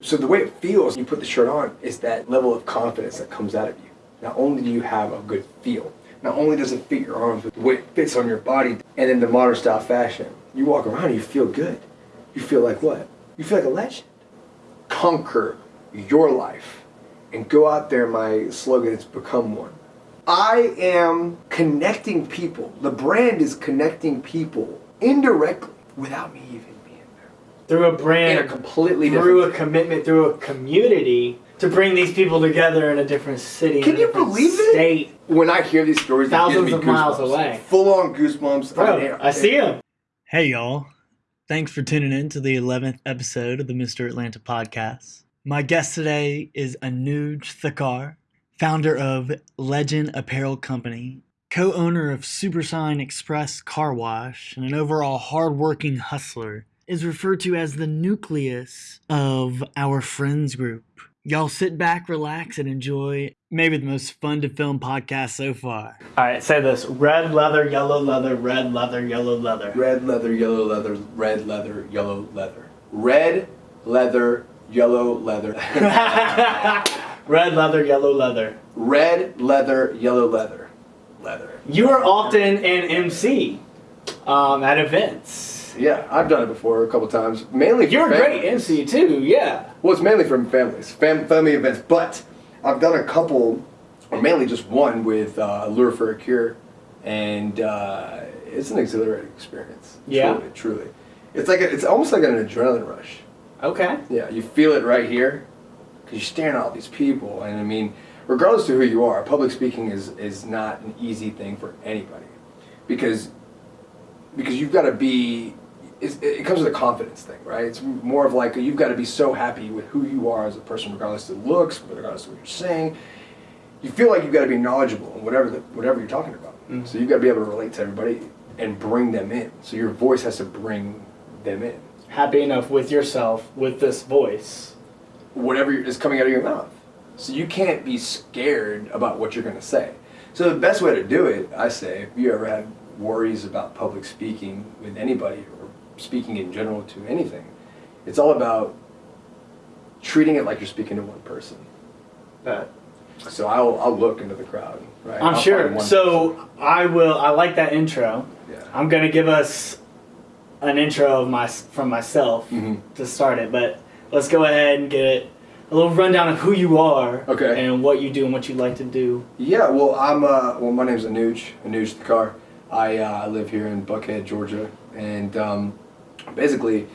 So the way it feels, you put the shirt on, is that level of confidence that comes out of you. Not only do you have a good feel, not only does it fit your arms, but the way it fits on your body, and in the modern style fashion, you walk around and you feel good. You feel like what? You feel like a legend. Conquer your life and go out there. My slogan is become one. I am connecting people. The brand is connecting people indirectly without me even. Through a brand, In a completely through a commitment, through a community to bring these people together in a different city. Can in a you different believe it? State, When I hear these stories, Thousands it gives me of miles away. full on goosebumps. bro. mean, I see him. Hey, y'all. Thanks for tuning in to the 11th episode of the Mr. Atlanta podcast. My guest today is Anuj Thakar, founder of Legend Apparel Company, co owner of Supersign Express Car Wash, and an overall hardworking hustler. Is referred to as the nucleus of our friends group. Y'all sit back, relax, and enjoy maybe the most fun to film podcast so far. All right, say this: red leather, yellow leather, red leather, yellow leather. Red leather, yellow leather, red leather, yellow leather. Red leather, yellow leather. red leather, yellow leather. Red leather, yellow leather. Leather. You are often an MC um, at events. Yeah, I've done it before a couple times. Mainly for You're a great families. MC too. Yeah. Well, it's mainly from families, fam- family events, but I've done a couple, or mainly just one with uh, Lure for a Cure, and uh, it's an exhilarating experience. Yeah. Truly, truly. It's like a, it's almost like an adrenaline rush. Okay. Yeah, you feel it right here because you're staring at all these people, and I mean, regardless to who you are, public speaking is is not an easy thing for anybody because because you've got to be. It's, it comes with a confidence thing, right? It's more of like you've got to be so happy with who you are as a person, regardless of looks, regardless of what you're saying. You feel like you've got to be knowledgeable in whatever the, whatever you're talking about. Mm-hmm. So you've got to be able to relate to everybody and bring them in. So your voice has to bring them in. Happy enough with yourself with this voice. whatever is coming out of your mouth. So you can't be scared about what you're going to say. So the best way to do it, I say, if you ever had worries about public speaking with anybody or speaking in general to anything, it's all about treating it like you're speaking to one person. But So I'll, I'll look into the crowd, right? I'm I'll sure. find one So I will. I like that intro. Yeah. I'm gonna give us an intro of my from myself Mhm. to start it, but let's go ahead and get it a little rundown of who you are, Okay. and what you do and what you like to do. Yeah, well, I'm uh, well. My name's Anuj, Anuj Thakar. I uh, live here in Buckhead, Georgia, and um, basically,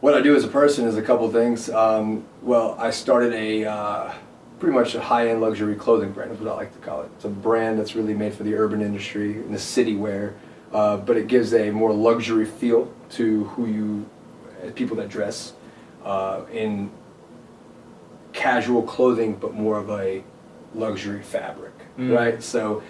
what I do as a person is a couple things. Um, well, I started a uh, pretty much a high-end luxury clothing brand, is what I like to call it. It's a brand that's really made for the urban industry and the city wear, uh, but it gives a more luxury feel to who you, uh, people that dress uh, in casual clothing, but more of a luxury fabric, Mm. right? So,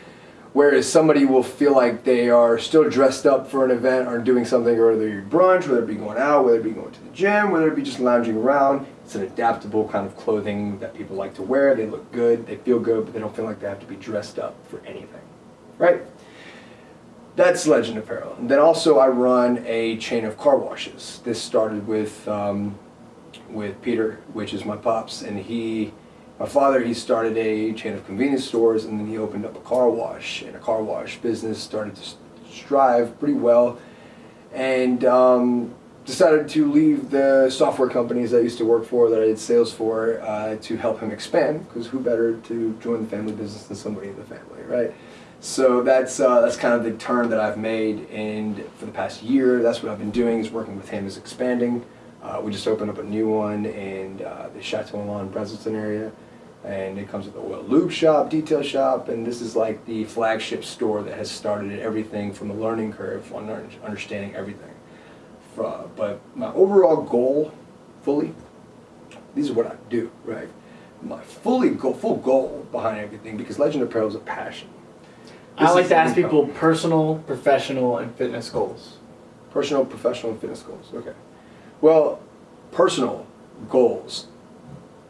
whereas somebody will feel like they are still dressed up for an event or doing something, or whether you're brunch, whether it be going out, whether it be going to the gym, whether it be just lounging around, it's an adaptable kind of clothing that people like to wear. They look good, they feel good, but they don't feel like they have to be dressed up for anything, right? That's Legend Apparel. And then also I run a chain of car washes. This started with um, with Peter, which is my pops, and he, my father, he started a chain of convenience stores, and then he opened up a car wash, and a car wash business started to strive pretty well, and um, decided to leave the software companies I used to work for, that I did sales for, uh, to help him expand, because who better to join the family business than somebody in the family, right? So that's uh, that's kind of the turn that I've made, and for the past year, that's what I've been doing is working with him is expanding. Uh, we just opened up a new one in uh, the Chateau Elan, Braselton area, and it comes with a oil lube shop, detail shop, and this is like the flagship store that has started everything from the learning curve on understanding everything. Uh, but my overall goal, fully, these are what I do, right? My fully goal, full goal behind everything, because Legend Apparel is a passion. I like to ask people personal, professional, and fitness goals. Personal, professional, and fitness goals. Okay. Well, personal goals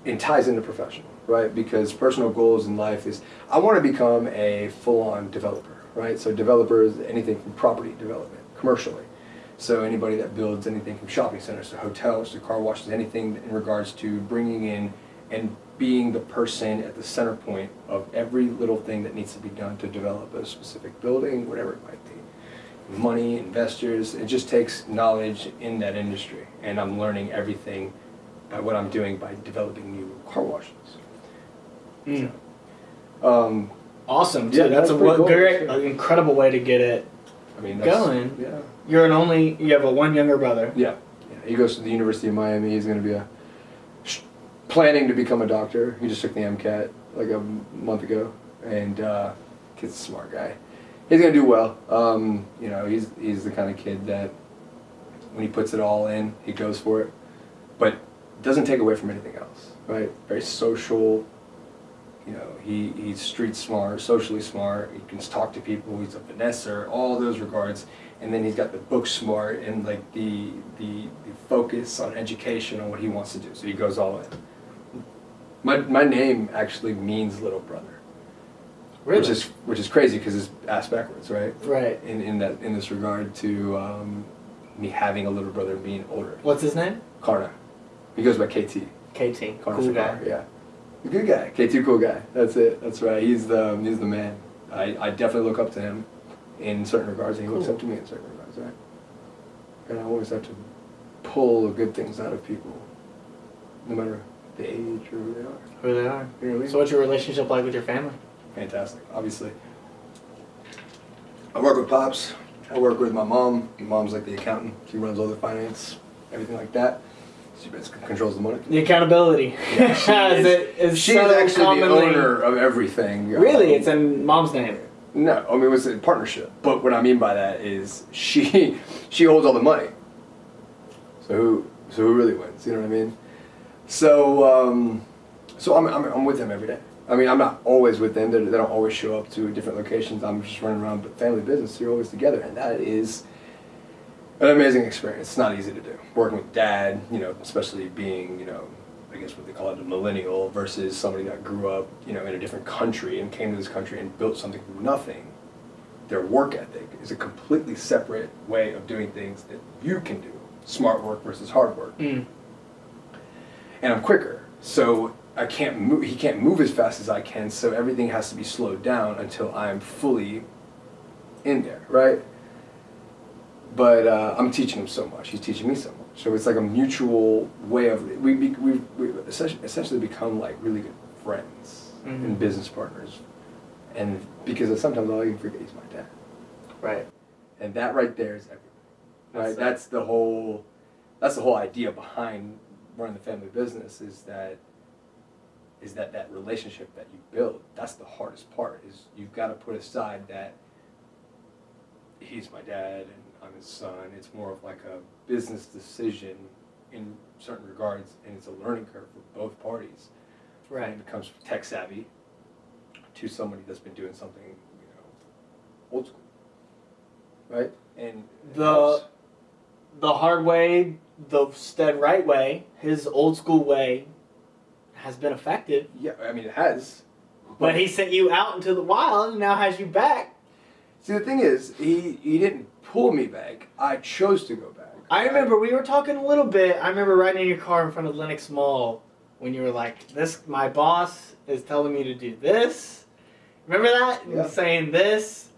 it ties into professional, right? Because personal goals in life is I want to become a full-on developer, right? So developer is anything from property development, commercially, So anybody that builds anything from shopping centers to hotels to car washes, anything in regards to bringing in and being the person at the center point of every little thing that needs to be done to develop a specific building, whatever it might be. Money, investors, it just takes knowledge in that industry. And I'm learning everything by what I'm doing by developing new car washes. Mm. Um, Awesome, dude. Yeah, that's, that's a cool. great, an incredible way to get it. I mean, that's, Going. Yeah. You're an only. You have a one younger brother. Yeah. yeah. He goes to the University of Miami. He's going to be a sh- planning to become a doctor. He just took the MCAT like a m- month ago, and uh, kid's a smart guy. He's going to do well. Um, you know, he's he's the kind of kid that when he puts it all in, he goes for it, but doesn't take away from anything else. Right? Very social. You know, he, he's street smart, socially smart. He can talk to people. He's a finesser, all those regards. And then he's got the book smart and like the, the the focus on education on what he wants to do. So he goes all in. My my name actually means little brother, Really? which is which is crazy because it's ass backwards, right? right. In in that in this regard to um, me having a little brother being older. What's his name? Karna, he goes by KT. KT. Connor cool guy. Good guy. K2 cool guy. That's it. That's right. He's the um, he's the man. I, I definitely look up to him in certain regards and he looks up to me in certain regards, right? And I always have to pull the good things out of people. No matter the age or who they are. Who they are. You know what I mean? So, what's your relationship like with your family? Fantastic, obviously. I work with Pops. I work with my mom. My mom's like the accountant. She runs all the finance, everything like that. She basically controls the money. The accountability. Yeah, she Is it- is She's so actually the commonly- owner of everything. Really? Um, It's in mom's name. No, I mean it was a partnership. But what I mean by that is she she holds all the money. So who so who really wins? You know what I mean? So um, so I'm, I'm I'm with them every day. I mean I'm not always with them. They, they don't always show up to different locations. I'm just running around. But family business, you're always together, and that is an amazing experience. It's not easy to do. Working with dad, you know, especially being you know. I guess what they call it a millennial versus somebody that grew up, you know, in a different country and came to this country and built something from nothing. Their work ethic is a completely separate way of doing things that you can do. Smart work versus hard work. Mm. And I'm quicker, so I can't move. He can't move as fast as I can, so everything has to be slowed down until I'm fully in there, right? But uh, I'm teaching him so much. He's teaching me so much. So it's like a mutual way of we we we've, we've essentially, become like really good friends Mhm. and business partners, and because sometimes I'll even forget he's my dad, Right. and that right there is everything. Right. That's That's, the whole. That's the whole idea behind running the family business is that. Is that that relationship that you build? That's the hardest part. Is you've got to put aside that. He's my dad and I'm his son. It's more of like a business decision in certain regards, and it's a learning curve for both parties. Right. it becomes tech savvy to somebody that's been doing something, you know, old school. Right? And The the hard way, the stead right way, his old school way, has been effective. yeah, I mean it has. But he sent you out into the wild and now has you back. See the thing is, he he didn't pull me back. I chose to go back. I remember we were talking a little bit. I remember riding in your car in front of Lenox Mall when you were like, "This, my boss is telling me to do this." Remember that? Yeah. saying this,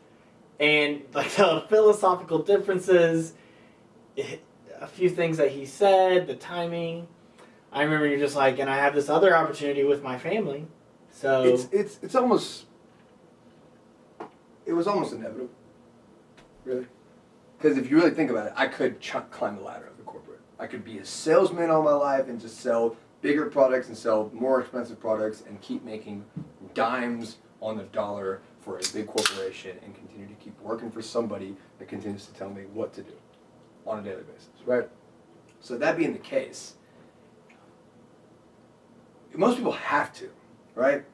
and like the philosophical differences, eh, a few things that he said, the timing. I remember you're just like, and I have this other opportunity with my family, so It's it's it's almost. It was almost inevitable. Really, because if you really think about it, I could climb the ladder of the corporate. I could be a salesman all my life and just sell bigger products and sell more expensive products and keep making dimes on the dollar for a big corporation and continue to keep working for somebody that continues to tell me what to do on a daily basis, right? So that being the case, most people have to, right?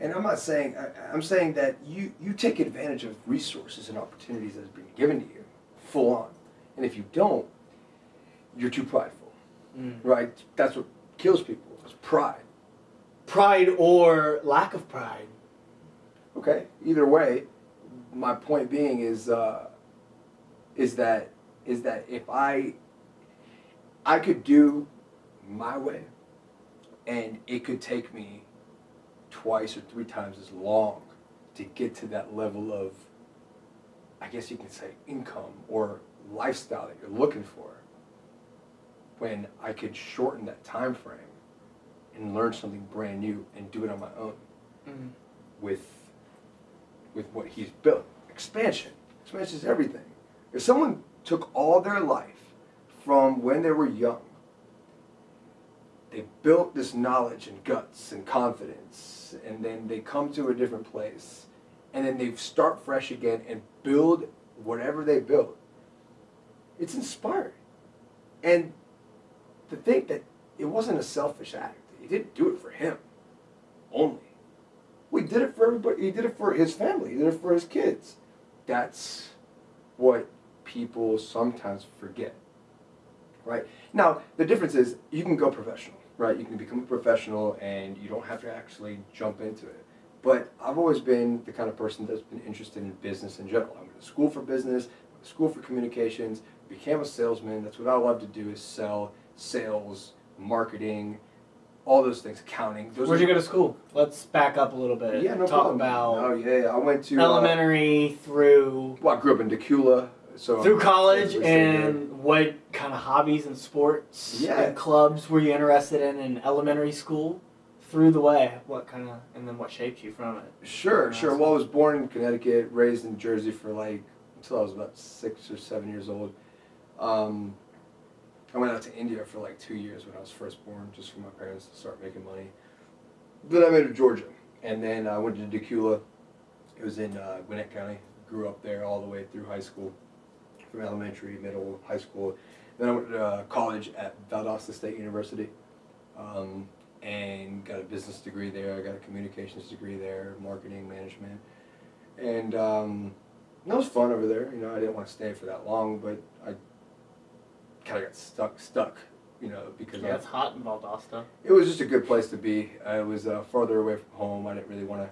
And I'm not saying I, I'm saying that you you take advantage of resources and opportunities that have been given to you, full on, and if you don't, you're too prideful, Mm. right? That's what kills people is pride. pride or lack of pride. Okay. Either way, my point being is uh, is that is that if I I could do my way and it could take me twice or three times as long to get to that level of I guess you can say income or lifestyle that you're looking for when I could shorten that time frame and learn something brand new and do it on my own Mm. with with what he's built. Expansion. Expansion is everything. If someone took all their life from when they were young, they built this knowledge and guts and confidence, and then they come to a different place, and then they start fresh again and build whatever they built. It's inspiring. And to think that it wasn't a selfish act. He didn't do it for him only. We did it for everybody. He did it for his family. He did it for his kids. That's what people sometimes forget. Right? Now, the difference is you can go professional, right? You can become a professional and you don't have to actually jump into it. But I've always been the kind of person that's been interested in business in general. I went to school for business, school for communications, became a salesman. That's what I love to do is sell, sales, marketing, all those things, accounting. Those Where'd you go to school? Let's back up a little bit. Yeah, no Talk problem. about Oh yeah, yeah. I went to uh, elementary through well, I grew up in Dacula, so through college, and what kind of hobbies and sports Yeah. and clubs were you interested in in elementary school? Through the way, what kind of, and then what shaped you from it? Sure, sure. Well, I was born in Connecticut, raised in Jersey for like until I was about six or seven years old. Um, I went out to India for like two years when I was first born, just for my parents to start making money. Then I moved to Georgia, and then I went to Dacula. It was in uh, Gwinnett County. Grew up there all the way through high school, from elementary, middle, high school. Then I went to uh, college at Valdosta State University, um, and got a business degree there. I got a communications degree there, marketing management, and um, that was fun over there. You know, I didn't want to stay for that long, but I kind of got stuck, stuck. You know, because I, Yeah, it's hot in Valdosta. it was just a good place to be. I was uh, farther away from home. I didn't really want to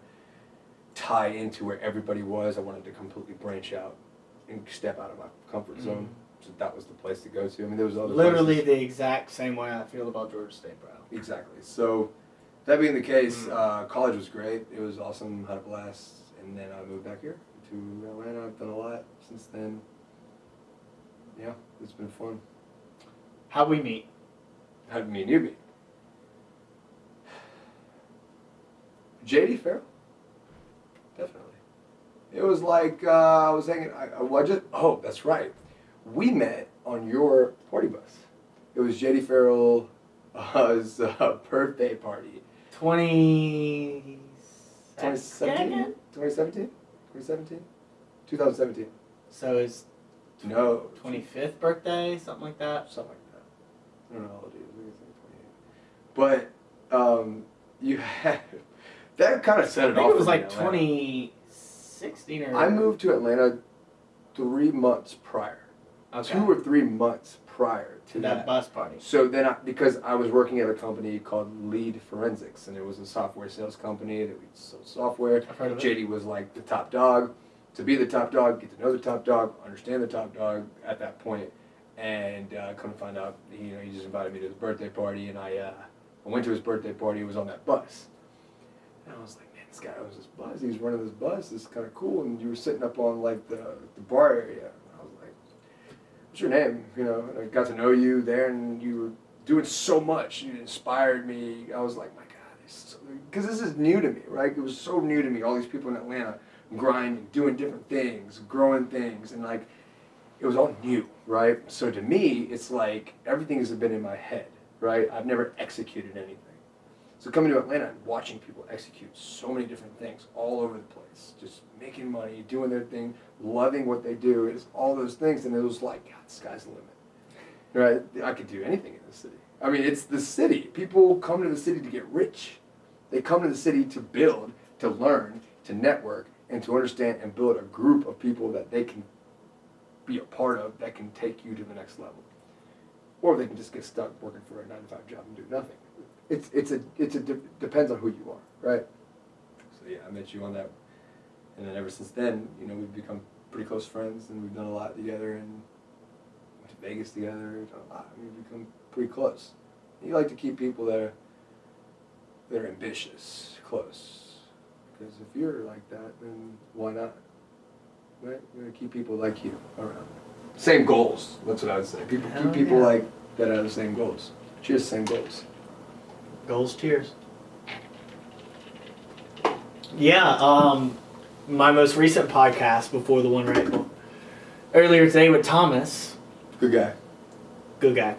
tie into where everybody was. I wanted to completely branch out and step out of my comfort zone. So that was the place to go to. I mean, there was other Literally places. the exact same way I feel about Georgia State, bro. Exactly. So that being the case, Mm. uh, college was great. It was awesome. Had a blast. And then I moved back here to Atlanta. I've done a lot since then. Yeah, it's been fun. How we meet? How did me and you meet? JD Farrell. Definitely. It was like uh, I was hanging. I, I I just. Oh, that's right. We met on your party bus. It was JD Farrell's uh, birthday party. 20... 2017? 2017? 2017? 2017. So his No. 25th birthday, something like that. Something like that. I don't know how old he is. I think he's like 28. But um, you had that kind of set I it think off. it was for me in like Atlanta. 2016 or... I moved to Atlanta three months prior. Okay. Two or three months prior to to that. that bus party. So then, I, because I was working at a company called Lead Forensics, and it was a software sales company that we sold software. I've heard of it. JD was like the top dog. To be the top dog, get to know the top dog, understand the top dog at that point, and uh, come to find out, he, you know, he just invited me to his birthday party, and I, uh, I went to his birthday party. It was on that bus, and I was like, man, this guy owns this bus. He's running this bus. It's kind of cool. And you were sitting up on like the the bar area. And I was like, what's your name? You know, I got to know you there, and you were doing so much. You inspired me. I was like, my God, because this is new to me, right? It was so new to me. All these people in Atlanta grinding, doing different things, growing things, and like it was all new, right? So to me, it's like everything has been in my head, right? I've never executed anything. So coming to Atlanta and watching people execute so many different things all over the place, just making money, doing their thing, loving what they do, it's all those things, and it was like, God, the sky's the limit, right? I could do anything in the city. I mean, it's the city. People come to the city to get rich. They come to the city to build, to learn, to network, and to understand and build a group of people that they can be a part of that can take you to the next level. Or they can just get stuck working for a nine to five job and do nothing. It's it's a it's a de- depends on who you are, right? So yeah, I met you on that, and then ever since then, you know, we've become pretty close friends, and we've done a lot together, and went to Vegas together, done a lot. I mean, we've become pretty close. You like to keep people that are that are ambitious close, because if you're like that, then why not? Right? You're gonna keep people like you around. Same goals. That's what I would say. People Hell keep people yeah. like that have the same goals. Cheers, same goals. Goals, tears. Yeah, um, my most recent podcast before the one right earlier today with Thomas, Good guy. good guy,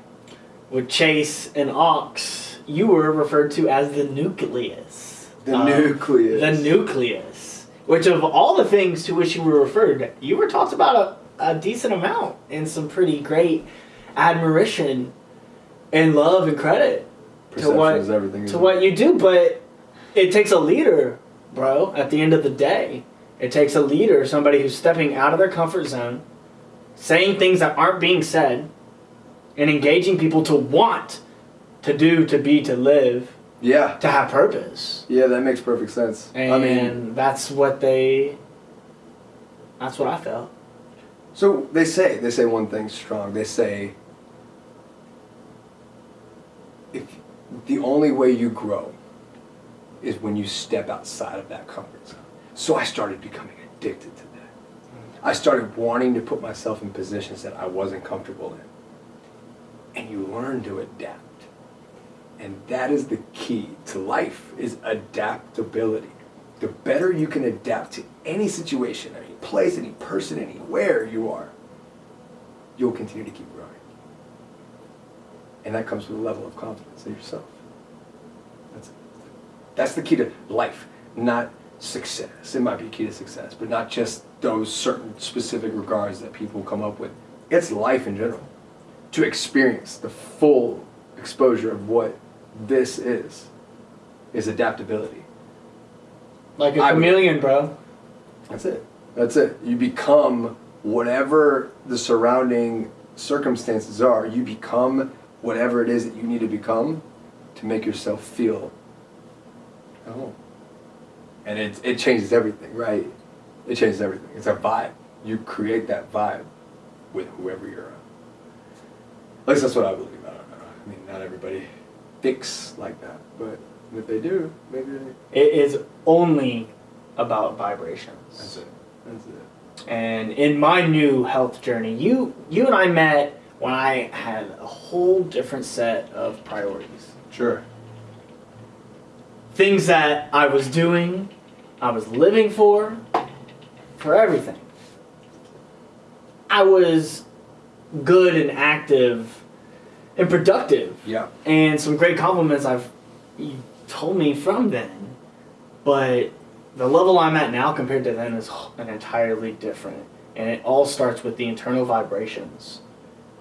with Chase and Ox, you were referred to as the nucleus. The Um, nucleus. The nucleus. Which of all the things to which you were referred, you were talked about a, a decent amount and some pretty great admiration and love and credit to what is everything. to what it? you do, but it takes a leader, bro. At the end of the day, it takes a leader, somebody who's stepping out of their comfort zone, saying things that aren't being said, and engaging people to want to do, to be, to live, Yeah. to have purpose. Yeah, that makes perfect sense. And I mean, that's what they. That's what I felt. so they say they say one thing strong. They say if the only way you grow is when you step outside of that comfort zone. So I started becoming addicted to that. I started wanting to put myself in positions that I wasn't comfortable in. And you learn to adapt. And that is the key to life is adaptability. The better you can adapt to any situation, any place, any person, anywhere you are, you'll continue to keep. And that comes with a level of confidence in yourself. That's it. That's the key to life, not success. It might be a key to success, but not just those certain specific regards that people come up with. It's life in general. To experience the full exposure of what this is, is adaptability. Like a I would- chameleon, bro. That's it. That's it. You become whatever the surrounding circumstances are. You become whatever it is that you need to become to make yourself feel at home. And it, it changes everything, right? It changes everything. It's a vibe. You create that vibe with whoever you're around. At least that's what I believe. I don't know. I mean, not everybody thinks like that, but if they do, maybe they, It is only about vibrations. that's it. That's it. and in my new health journey you you and i met when i had a whole different set of priorities Sure. things that i was doing i was living for for everything i was good and active and productive Yeah. and some great compliments I've you told me from then, but the level I'm at now compared to then is an entirely different, and it all starts with the internal vibrations,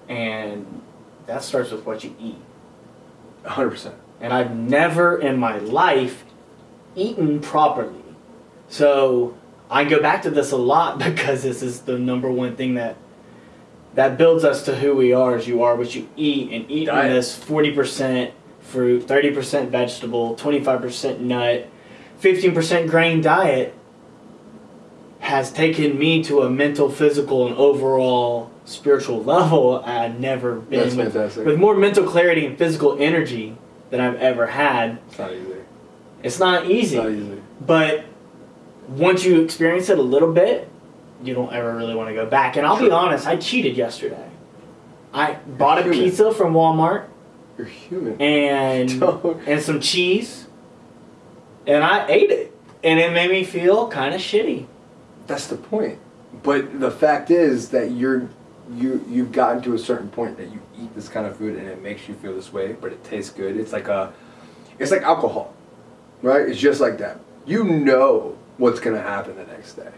and that starts with what you eat. hundred percent. And I've never in my life eaten properly, so I go back to this a lot because this is the number one thing that that builds us to who we are as you are what you eat and eating Diet. this 40% fruit 30% vegetable 25% nut 15% grain diet has taken me to a mental physical and overall spiritual level i've never been That's with, fantastic. with more mental clarity and physical energy than i've ever had It's not easy. it's not easy It's not easy. but once you experience it a little bit, you don't ever really want to go back. And I'll be honest, I cheated yesterday. I bought a human. pizza from Walmart You're human. and and some cheese, and I ate it, and it made me feel kind of shitty. That's the point. But the fact is that you're you you've gotten to a certain point that you eat this kind of food and it makes you feel this way, but it tastes good. It's like a it's like alcohol. Right? It's just like that. You know what's gonna happen the next day.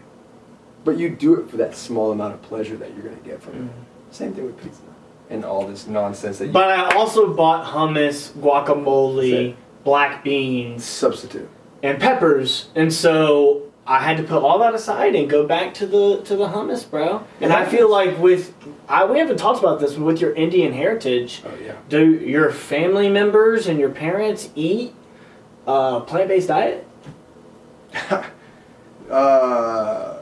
But you do it for that small amount of pleasure that you're gonna get from it. Mm-hmm. Same thing with pizza. And all this nonsense that you But I also bought hummus, guacamole, black beans, substitute. and peppers, and so I had to put all that aside and go back to the to the hummus, bro. And I feel like with I we haven't talked about this, but with your Indian heritage, Oh yeah. do your family members and your parents eat a plant based diet? uh,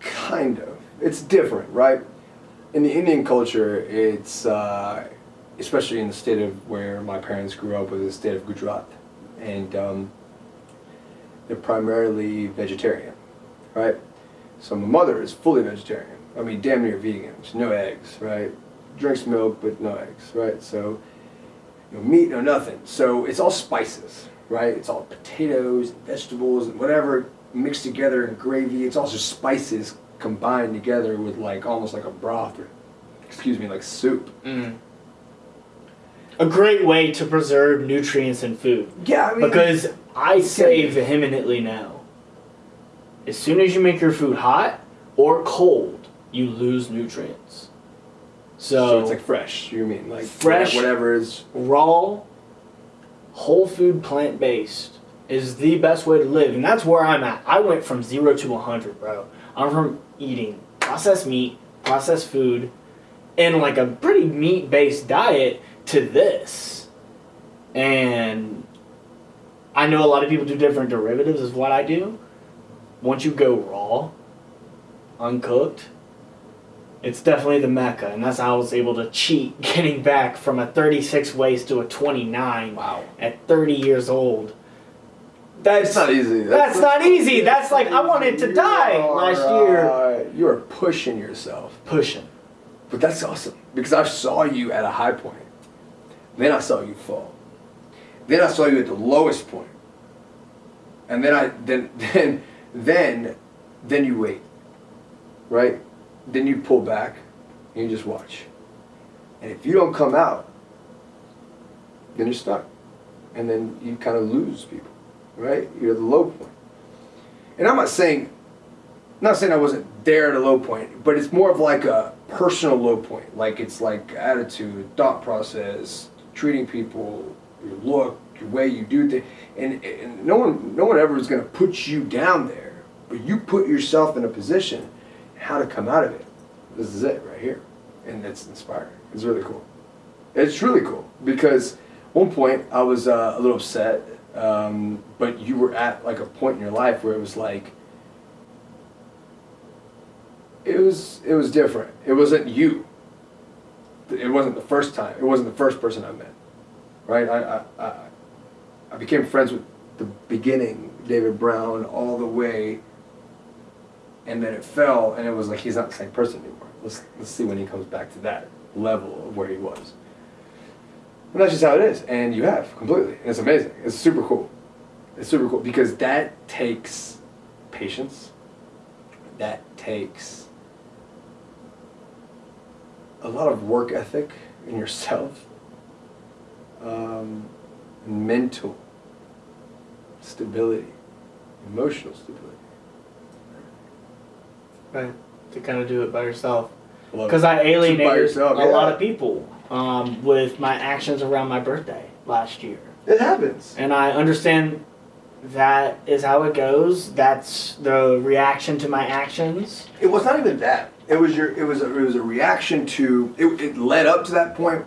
kind of. It's different, right? in the Indian culture, it's uh, especially in the state of where my parents grew up, was the state of Gujarat, and um, they're primarily vegetarian, right? So my mother is fully vegetarian. I mean, damn near vegan. She's no eggs, right? Drinks milk, but no eggs, right? So no meat, no nothing. So it's all spices, right? It's all potatoes, vegetables, and whatever mixed together in gravy. It's all just spices combined together with like almost like a broth or, excuse me, like soup. Mm. A great way to preserve nutrients in food. Yeah, I mean, Because I say vehemently now, as soon as you make your food hot or cold, you lose nutrients. so, So, it's like fresh. You mean like Fresh. whatever is raw, whole food, plant based is the best way to live, and that's where I'm at. I went from zero to 100, bro. I'm from eating processed meat, processed food, and like a pretty meat based diet to this. And I know a lot of people do different derivatives, is what I do. Once you go raw, uncooked, it's definitely the mecca, and that's how I was able to cheat getting back from a 36 waist to a 29 wow. at 30 years old. That's It's not easy. That's not easy. That's like, I wanted to die are, last year. uh, you are pushing yourself. pushing. But that's awesome because I saw you at a high point. Then I saw you fall. Then I saw you at the lowest point. And then I then then then then you wait. Right? Then you pull back and you just watch. And if you don't come out, then you're stuck. And then you kind of lose people. Right? You're at the low point. And I'm not saying not saying I wasn't there at a low point, but it's more of like a personal low point. Like it's like attitude, thought process, treating people, your look, your way you do things, and, and no one, no one ever is going to put you down there, but you put yourself in a position how to come out of it. This is it right here, and it's inspiring. It's really cool. It's really cool because one point I was uh, a little upset, um, but you were at like a point in your life where it was like it was it was different. It wasn't you. It wasn't the first time. It wasn't the first person I met. Right? I I, I, became friends with the beginning, David Brown, all the way, and then it fell, and it was like he's not the same person anymore. Let's let's see when he comes back to that level of where he was. And that's just how it is, and you have completely. And it's amazing. It's super cool. It's super cool because that takes patience. That takes a lot of work ethic in yourself, um, mental stability, emotional stability. Right. To kind of do it by yourself. Because. I alienated By yourself, a lot of people um, with my actions around my birthday last year. It happens. And I understand that is how it goes. That's the reaction to my actions. It was not even that. It was your. It was a. It was a reaction to. It, it led up to that point.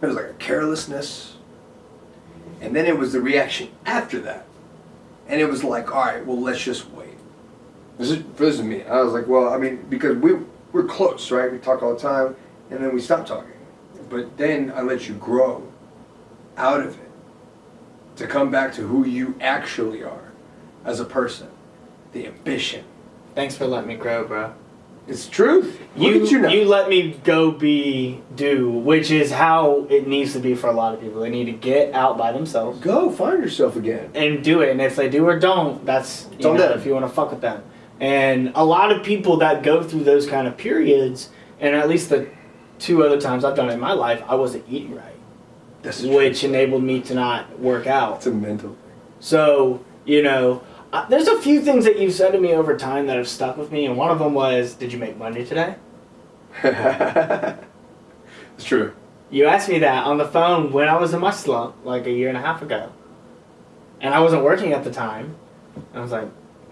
It was like a carelessness, and then it was the reaction after that, and it was like, all right, well, let's just wait. This is this is me. I was like, well, I mean, because we we're close, right? We talk all the time, and then we stop talking. But then I let you grow out of it to come back to who you actually are as a person, the ambition. Thanks for letting me grow, bro. It's truth. Look You, you you let me go be do, which is how it needs to be for a lot of people. They need to get out by themselves Go find yourself again. and do it. And if they do or don't, that's on know, if you want to fuck with them. And a lot of people that go through those kind of periods, and at least the two other times I've done it in my life, I wasn't eating right, That's which enabled me to not work out. It's a mental So, you know, uh, there's a few things that you've said to me over time that have stuck with me, and one of them was, Did you make money today? it's true. You asked me that on the phone when I was in my slump, like a year and a half ago. And I wasn't working at the time. I was like,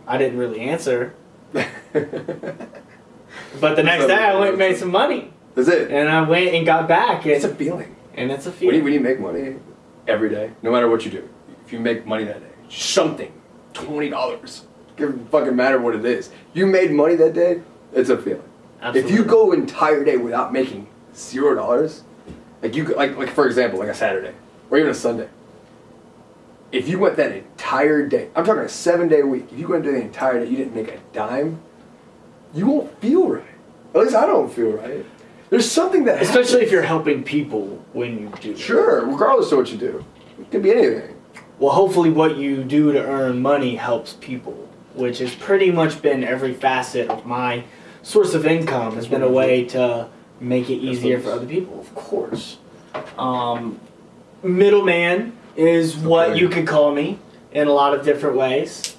I didn't really answer. But the next day I went and made some money. That's it. And I went and got back. And, It's a feeling. and it's a When you, feeling. when you make money every day, no matter what you do, if you make money that day, something, twenty dollars, doesn't fucking matter what it is. You made money that day. It's a feeling. Absolutely. If you go entire day without making zero dollars, like you like like for example, like a Saturday or even a Sunday. If you went that entire day, I'm talking a seven day week. If you went the entire day, you didn't make a dime, you won't feel right. At least I don't feel right. There's something that especially if you're helping people when you do. sure, regardless of what you do, it could be anything. Well, hopefully, what you do to earn money helps people, which has pretty much been every facet of my source of income. Has been a way to make it easier for other people, of course. Um, middleman is what you could call me in a lot of different ways,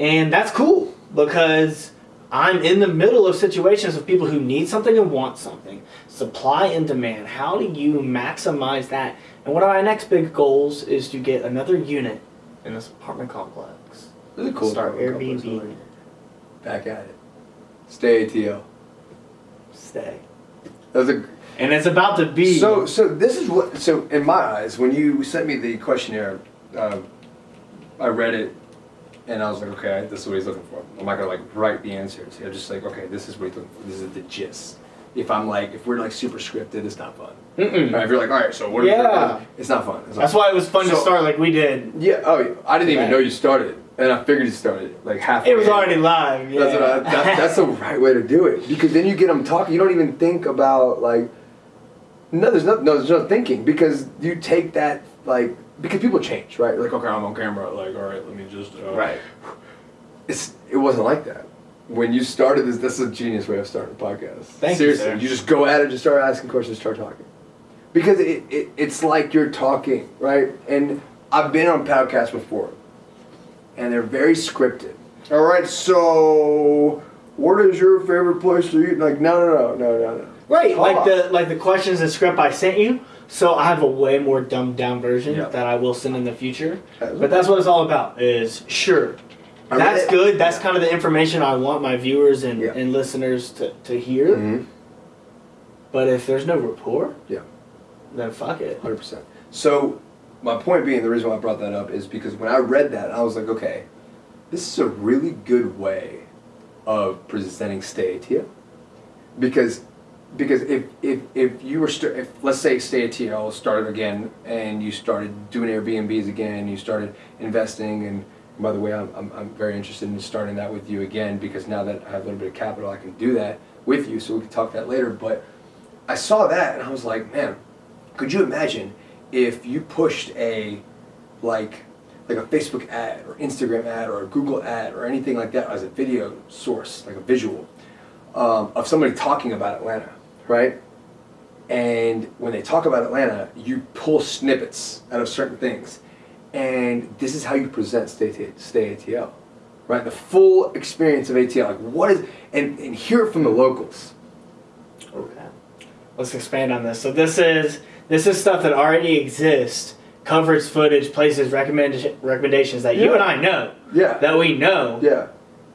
and that's cool because I'm in the middle of situations of people who need something and want something. Supply and demand. How do you maximize that? And one of my next big goals is to get another unit in this apartment complex. This is cool. Start complex, Airbnb. I like it. Back at it. Stay ATL. Stay. That was a And it's about to be. So, so this is what. So, in my eyes, when you sent me the questionnaire, um, I read it, and I was like, okay, this is what he's looking for. I'm not gonna like write the answers. I'm just like, okay, this is what he's looking for. This is the gist. If I'm like, if we're like super scripted, it's not fun. Mm-mm. Right, if you're like, all right, so what? Yeah. It's not fun. It's not That's why it was fun to start like we did. Yeah. Oh, yeah. I didn't even know you started, and I figured you started like half. It was already live. Yeah. That's, what I, that, that's the right way to do it because then you get them talking. You don't even think about like no, there's no no, there's no thinking because you take that like because people change, right? Like okay, I'm on camera. Like all right, let me just uh, right. It's it wasn't like that when you started this. This is a genius way of starting a podcast. Thank you, Seriously, sir. you just go at it, just start asking questions, start talking because it, it it's like you're talking, right? And I've been on podcasts before, and they're very scripted. All right, so what is your favorite place to eat? Like, no, no, no, no, no, no. Right, Talk. like the like the questions and script I sent you. So I have a way more dumbed down version Yeah. that I will send in the future. But that's what it's all about. Is sure. I mean, That's it- good. That's yeah. kind of the information I want my viewers and, Yeah. and listeners to, to hear. Mhm. But if there's no rapport, Yeah. then fuck it. Hundred percent. So, my point being, the reason why I brought that up is because when I read that, I was like, okay, this is a really good way of presenting Stay ATL. Because, because if if if you were st- if let's say Stay ATL started again and you started doing Airbnbs again, you started investing and. By the way, I'm, I'm, I'm very interested in starting that with you again because now that I have a little bit of capital, I can do that with you. So we can talk that later. But I saw that and I was like, man, could you imagine if you pushed a like like a Facebook ad or Instagram ad or a Google ad or anything like that as a video source, like a visual um, of somebody talking about Atlanta, right? And when they talk about Atlanta, you pull snippets out of certain things, and this is how you present Stay, Stay ATL, right? The full experience of ATL, like what is, and, and hear it from the locals. Okay. Let's expand on this. So this is this is stuff that already exists. Coverage, footage, places, recommend, recommendations that you and I know, Yeah. that we know, yeah.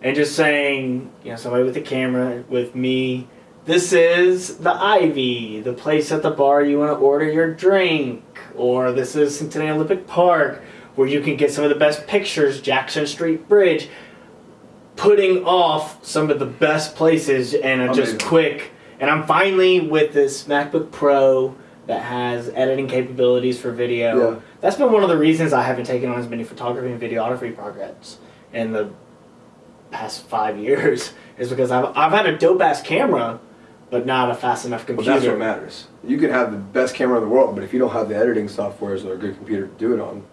and just saying, you know, somebody with a camera with me. This is the Ivy, the place at the bar you want to order your drink, or this is Centennial Olympic Park, where you can get some of the best pictures, Jackson Street Bridge. Putting off some of the best places and a just Amazing. quick. And I'm finally with this MacBook Pro that has editing capabilities for video. Yeah. That's been one of the reasons I haven't taken on as many photography and videography projects in the past five years is because I've, I've had a dope ass camera, but not a fast enough Well, computer. that's what matters. You can have the best camera in the world, but if you don't have the editing softwares or a good computer to do it on,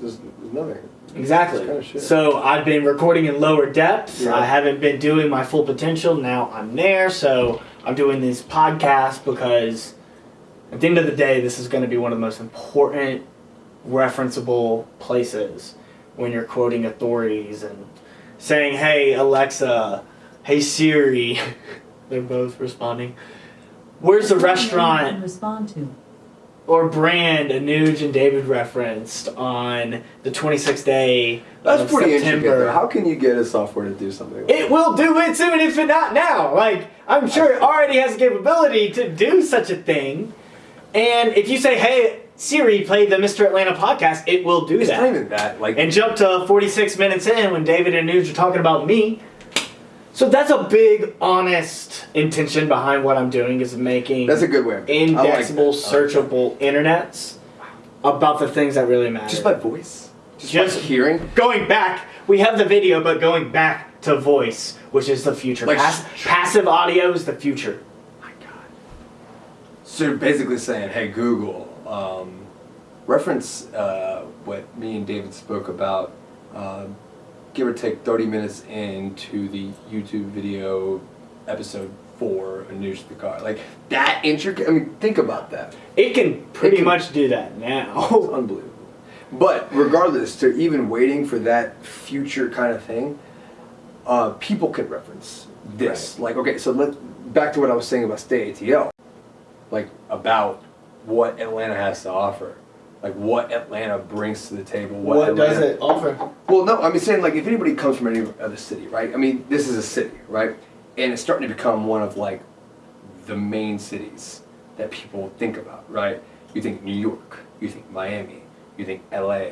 there's, there's nothing. Exactly. Kinda. So I've been recording in lower depths. Yeah. I haven't been doing my full potential. Now I'm there. So I'm doing these podcasts because at the end of the day, this is going to be one of the most important referenceable places when you're quoting authorities and saying, hey, Alexa, hey, Siri. They're both responding. Where's the Can restaurant respond to. or brand Anuj and David referenced on the 26th day That's of pretty intricate. September. though. How can you get a software to do something like It will do it soon if it not now. Like I'm sure it already has the capability to do such a thing. And if you say, "Hey Siri, play the Mr. Atlanta podcast," it will do It's not that. even that. Like, And jump to 46 minutes in when David and Anuj are talking about me. So that's a big, honest intention behind what I'm doing is making That's a good way. of doing it. I like indexable, like searchable internets about the things that really matter. Just by voice. Just, Just- hearing. going back, we have the video, but going back to voice, which is the future. Like Pass- passive audio is the future. My God. So you're basically saying, hey Google, um, reference uh, what me and David spoke about, uh, give or take 30 minutes into the YouTube video episode four, A News to the Car. Like that intricate. I mean, think about that. It can pretty can- much do that It's now. unbelievable. But regardless, to even waiting for that future kind of thing, uh, people can reference this. Like, okay, so let back to what I was saying about Stay ATL, like about what Atlanta has to offer, like what Atlanta brings to the table. What, what does it offer? Well, no, I mean saying like if anybody comes from any other city, right? I mean, this is a city, right? And it's starting to become one of like the main cities that people think about, right? You think New York, you think Miami, you think LA,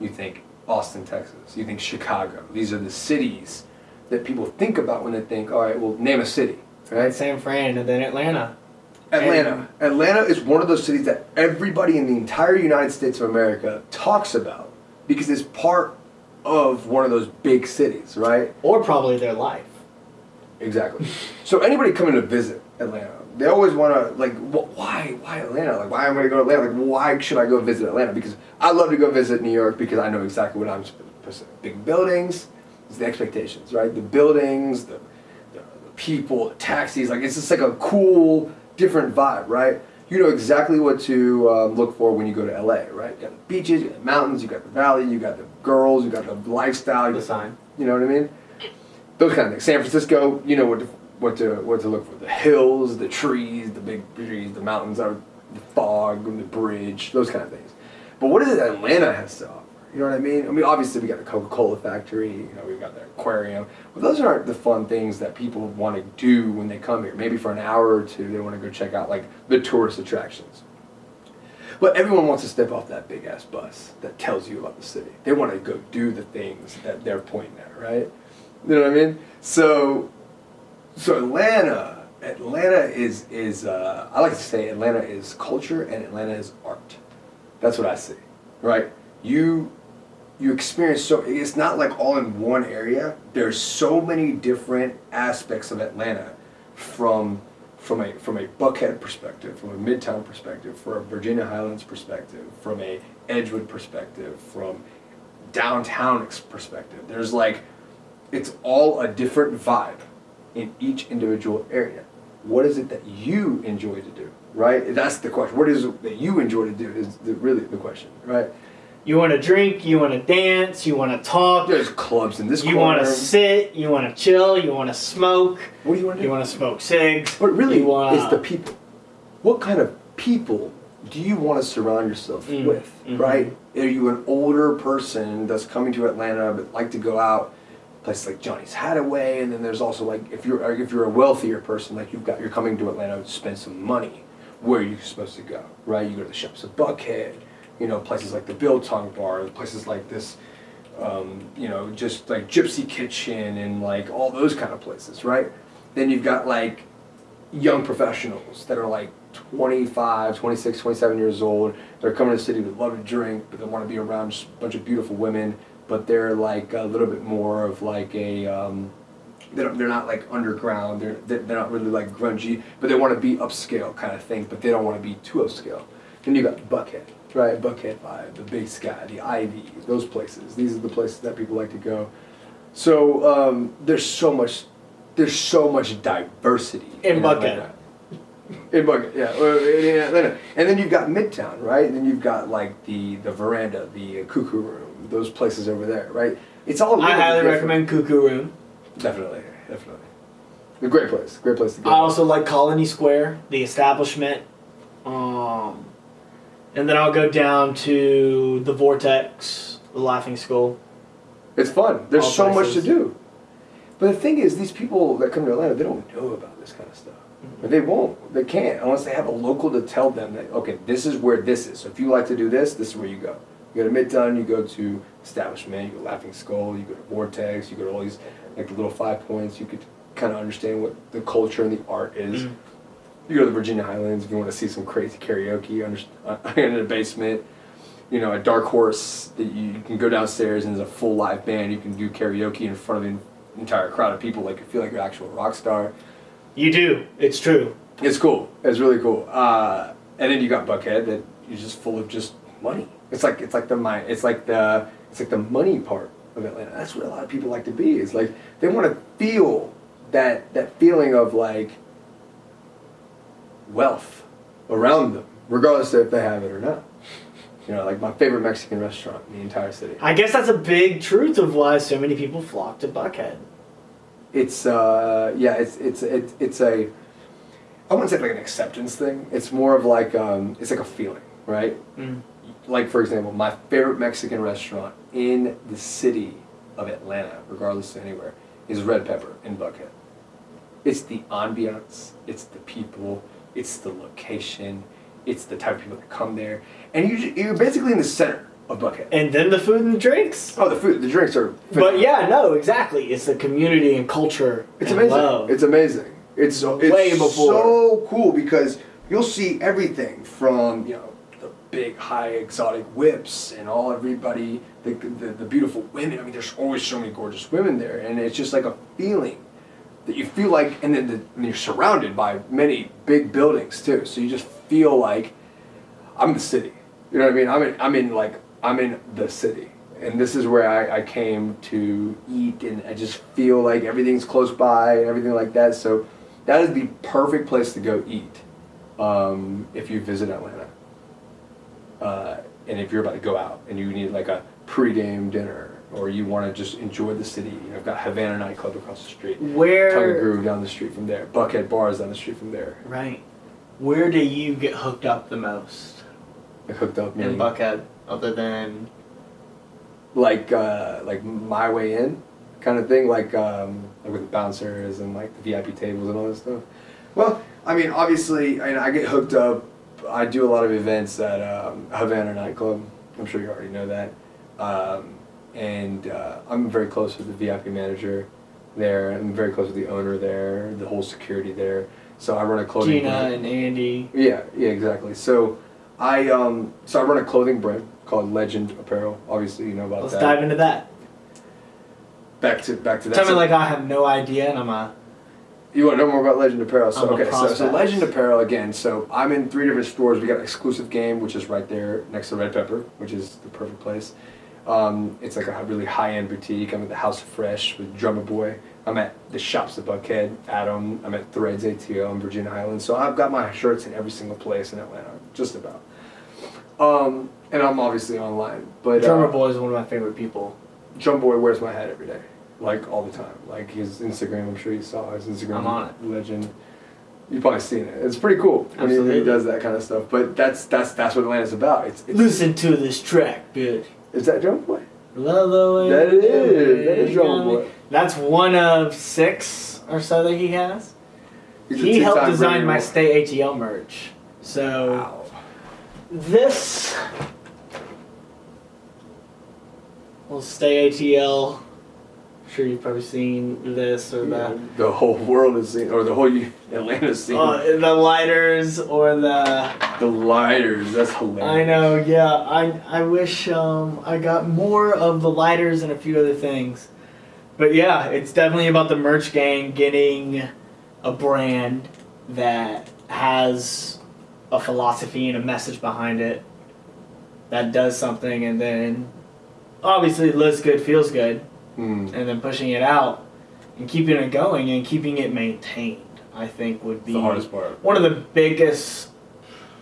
you think Austin, Texas, you think Chicago. These are the cities that people think about when they think, all right, well, name a city, right? San Fran and then Atlanta. Atlanta. Uh, Atlanta is one of those cities that everybody in the entire United States of America talks about because it's part of one of those big cities, right? Or probably their life. Exactly. so anybody coming to visit Atlanta, they always want to like, wh- why, why Atlanta? Like, why am I going to go to Atlanta? Like, why should I go visit Atlanta? Because I love to go visit New York because I know exactly what I'm supposed to. Big buildings, it's the expectations, right? The buildings, the, the, the people, the taxis. Like, it's just like a cool, different vibe, right? You know exactly what to um, look for when you go to LA, right? You got the beaches, you got the mountains, you got the valley, you got the girls, you got the lifestyle. you The sign. You know what I mean? those kind of things. San Francisco, you know what to, what to what to look for: the hills, the trees, the big trees, the mountains, the fog, the bridge, those kind of things. But what is it Atlanta has to offer? You know what I mean? I mean, obviously we got the Coca-Cola factory. You know, we've got the aquarium. But those aren't the fun things that people want to do when they come here. Maybe for an hour or two, they want to go check out like the tourist attractions. But everyone wants to step off that big ass bus that tells you about the city. They want to go do the things that they're pointing at, right? You know what I mean? So, so Atlanta, Atlanta is is uh, I like to say Atlanta is culture and Atlanta is art. That's what I see, right? You you experience so it's not like all in one area. There's so many different aspects of Atlanta, from from a from a Buckhead perspective, from a Midtown perspective, from a Virginia Highlands perspective, from a Edgewood perspective, from downtown perspective. There's like it's all a different vibe in each individual area. What is it that you enjoy to do, right? That's the question. What is it that you enjoy to do is the, really the question, right? You want to drink, you want to dance, you want to talk, There's clubs in this you want to sit, you want to chill, you want to smoke, What do you want to do? you want to smoke cigs. But really, wanna, it's the people. What kind of people do you want to surround yourself Mm, with, mhm. right? Are you an older person that's coming to Atlanta but like to go out places like Johnny's Hideaway, and then there's also like if you're if you're a wealthier person, like you've got you're coming to Atlanta to spend some money. Where are you supposed to go, right? You go to the shops of Buckhead, you know, places like the Biltong Bar, places like this um, you know, just like Gypsy Kitchen and like all those kind of places, right? Then you've got like young professionals that are like 25, 26, 27 years old. They're coming to the city, they love to drink, but they want to be around just a bunch of beautiful women, but they're like a little bit more of like a, um, they're, they're not like underground, they're, they're not really like grungy, but they want to be upscale kind of thing, but they don't want to be too upscale. Then you've got Buckhead, right? Buckhead Vibe, the Big Sky, the Ivy, those places. These are the places that people like to go. So um, there's so much, there's so much diversity In Buckhead. Atlanta. In Buckhead, yeah, in and then you've got Midtown, right? And then you've got like the the veranda, the Cuckoo Room, those places over there, right? It's all. I highly different. recommend Cuckoo Room. Definitely, definitely. A great place, great place to go. I also like Colony Square, the establishment. Um, and then I'll go down to the Vortex, the Laughing Skull. It's fun. There's All so much to do. But the thing is, these people that come to Atlanta, they don't know about this kind of stuff. Mm-hmm. They won't. They can't unless they have a local to tell them that okay, this is where this is. So if you like to do this, this is where you go. You go to Midtown, you go to Establishment, you go to Laughing Skull, you go to Vortex, you go to all these like the little five points. You could kind of understand what the culture and the art is. Mm. You go to the Virginia Highlands if you want to see some crazy karaoke under, uh, in a basement. You know, a dark horse that you, you can go downstairs and there's a full live band. You can do karaoke in front of the entire crowd of people, like you feel like you're an actual rock star. You do. It's true. It's cool. It's really cool. Uh, and then you got Buckhead that is just full of just money. It's like it's like the mi- It's like the it's like the money part of Atlanta. That's where a lot of people like to be. Is like they want to feel that that feeling of like wealth around them, regardless of if they have it or not. You know, like my favorite Mexican restaurant in the entire city. I guess that's a big truth of why so many people flock to Buckhead. It's uh yeah, it's it's it's it's a I wouldn't say like an acceptance thing. It's more of like um it's like a feeling, right? Mm. Like for example, my favorite Mexican restaurant in the city of Atlanta, regardless of anywhere, is Red Pepper in Buckhead. It's the ambiance, it's the people, it's the location, it's the type of people that come there, and you you're basically in the center of Buckhead. And then the food and the drinks. Oh, the food, the drinks are. But yeah, no, exactly. It's the community and culture. It's and amazing. Love. It's amazing. It's so it's so cool because you'll see everything from you know the big high exotic whips and all everybody the, the the beautiful women. I mean, there's always so many gorgeous women there, and it's just like a feeling that you feel like, and then the, and you're surrounded by many big buildings too. So you just feel like I'm the city. You know what I mean? I'm in. I'm in like I'm in the city, and this is where I, I came to eat, and I just feel like everything's close by and everything like that. So that is the perfect place to go eat um, if you visit Atlanta, uh, and if you're about to go out and you need like a pregame dinner. Or you want to just enjoy the city. You know, I've got Havana nightclub across the street. Tongue & Groove down the street from there. Buckhead Bars down the street from there. right? Where do you get hooked up the most I hooked up. in meaning- Buckhead, other than like uh, like my way in kind of thing like um, like with the bouncers and like the VIP tables and all this stuff. Well, I mean, obviously, I, I get hooked up. I do a lot of events at um, Havana nightclub. I'm sure you already know that. Um, and uh, I'm very close with the VIP manager there. I'm very close with the owner there, the whole security there. So I run a clothing Gina brand. and Andy? Yeah, yeah, exactly. So I um so I run a clothing brand called Legend Apparel. Obviously, you know about Let's that. dive into that. Back to back to that. Tell me like I have no idea, and I'm a you want to know more about Legend Apparel? So I'm okay, so, so. Legend Apparel again. So I'm in three different stores. We got exclusive game, which is right there next to Red Pepper, which is the perfect place. Um, it's like a really high end boutique. I'm at the House of Fresh with Drumma Boy. I'm at the Shops at Buckhead, Adam. I'm at Threads ATL in Virginia Highlands. So I've got my shirts in every single place in Atlanta, just about. Um, and I'm obviously online, but drummer uh, boy is one of my favorite people. Drum Boy wears my hat every day, like all the time. Like his Instagram, I'm sure you saw his Instagram. I'm on it. Legend. You've probably seen it. It's pretty cool when he, he does that kind of stuff. But that's that's that's what Atlanta's about. It's, it's Listen to this track, bitch. Is that Drum Boy? Love the way That is that is Drum Boy. That's one of six or so that he has. He's he helped design my Stay ATL merch. So Wow. this will Stay ATL. I'm sure you've probably seen this or that. The whole world is seen, or the whole Atlanta's seen. Uh, the lighters or the the lighters. That's hilarious. I know, yeah. I I wish um, I got more of the lighters and a few other things. But yeah, it's definitely about the merch gang getting a brand that has a philosophy and a message behind it that does something and then obviously looks good, feels good, Mm. and then pushing it out and keeping it going and keeping it maintained, I think would be the hardest part. one of the biggest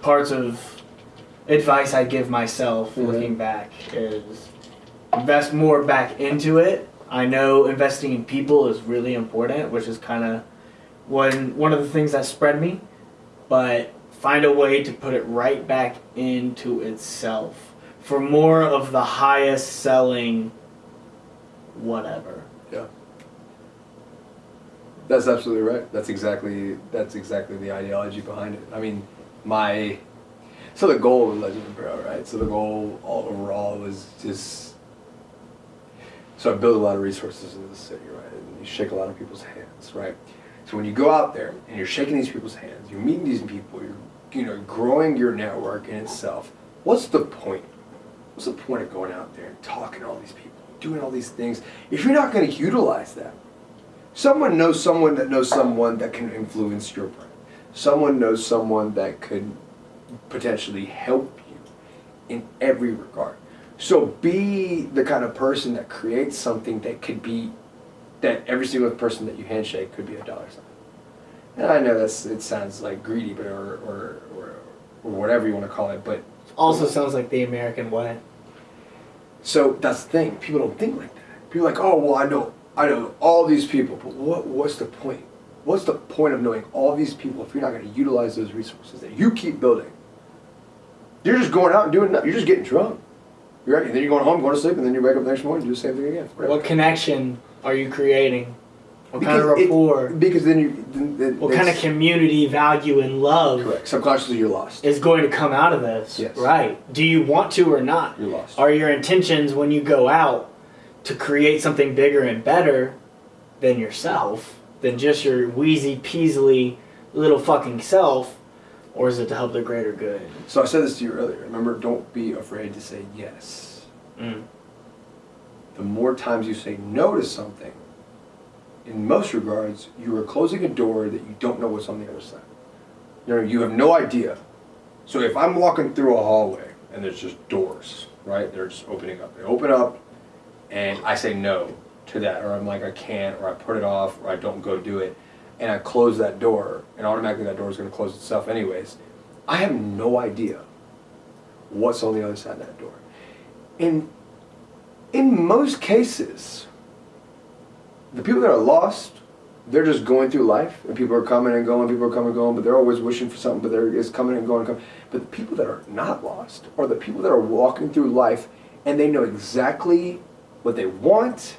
parts of advice I give myself Mhm. looking back is invest more back into it. I know investing in people is really important, which is kind of one one of the things that spread me, but find a way to put it right back into itself for more of the highest selling whatever. Yeah. That's absolutely right. That's exactly that's exactly the ideology behind it. I mean, my So the goal of Legend of Apparel, right? So the goal all overall was just. So I build a lot of resources in the city, right? And you shake a lot of people's hands, right? So when you go out there and you're shaking these people's hands, you're meeting these people, you're you know growing your network in itself. What's the point? What's the point of going out there and talking to all these people, doing all these things, if you're not going to utilize that? Someone knows someone that knows someone that can influence your brand. Someone knows someone that could potentially help you in every regard. So be the kind of person that creates something that could be that every single person that you handshake could be a dollar sign. And I know that's it sounds like greedy, but or or, or, or whatever you want to call it, but Also sounds like the American way. So that's the thing. People don't think like that. People are like, oh well, I know, I know all these people, but what? What's the point? What's the point of knowing all these people if you're not going to utilize those resources that you keep building? You're just going out and doing nothing. You're just getting drunk. You're. And then you're going home, going to sleep, and then you wake up the next morning and do the same thing again. Whatever. What connection are you creating? What kind of Because it- because then you. Then, then what kind of community value and love Correct. Subconsciously, you're lost. is going to come out of this? Yes. Right. Do you want to or not? You're lost. Are your intentions when you go out to create something bigger and better than yourself, than just your wheezy peasily little fucking self, or is it to help the greater good? So I said this to you earlier. Remember, don't be afraid to say yes. Mm. the more times you say no to something, in most regards, you are closing a door that you don't know what's on the other side. You know, you have no idea. So if I'm walking through a hallway and there's just doors, right? They're just opening up. They open up, and I say no to that, or I'm like I can't, or I put it off, or I don't go do it, and I close that door, and automatically that door is going to close itself anyways. I have no idea what's on the other side of that door. And in most cases, the people that are lost, they're just going through life, and people are coming and going, people are coming and going, but they're always wishing for something, but they're it's coming and going and coming. But the people that are not lost are the people that are walking through life, and they know exactly what they want,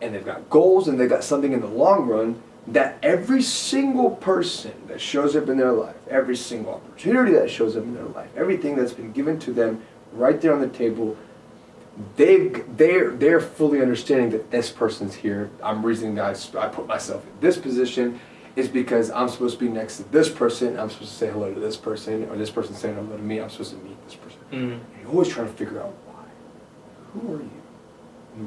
and they've got goals, and they've got something in the long run that every single person that shows up in their life, every single opportunity that shows up in their life, everything that's been given to them right there on the table, they've they're they're fully understanding that this person's here. I'm reasoning that I put myself in this position is because I'm supposed to be next to this person. I'm supposed to say hello to this person, or this person saying hello to me. I'm supposed to meet this person. Mm. And you're always trying to figure out why. Who are you?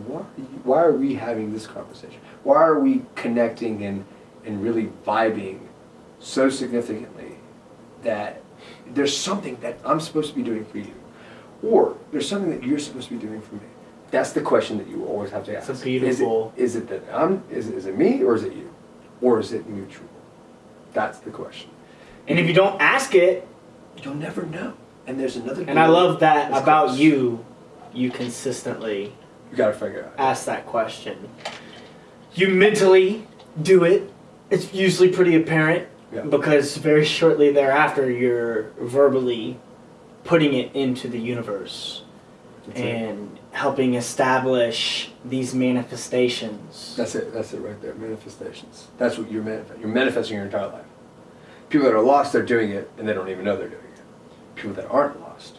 Why are, you, why are we having this conversation? Why are we connecting and, and really vibing so significantly that there's something that I'm supposed to be doing for you? Or there's something that you're supposed to be doing for me? That's the question that you always have to ask. It's a beautiful- Is it, is it that I'm, is, it- is it me or is it you? Or is it mutual? That's the question. And if you don't ask it, You'll never know. And there's another and I love that about closed. you, you consistently You gotta figure out. ask that question. You mentally do it. It's usually pretty apparent Yeah. because very shortly thereafter you're verbally putting it into the universe That's it. and helping establish these manifestations. That's it. That's it right there. Manifestations. That's what you're manifesting. You're manifesting your entire life. People that are lost, they're doing it, and they don't even know they're doing it. People that aren't lost,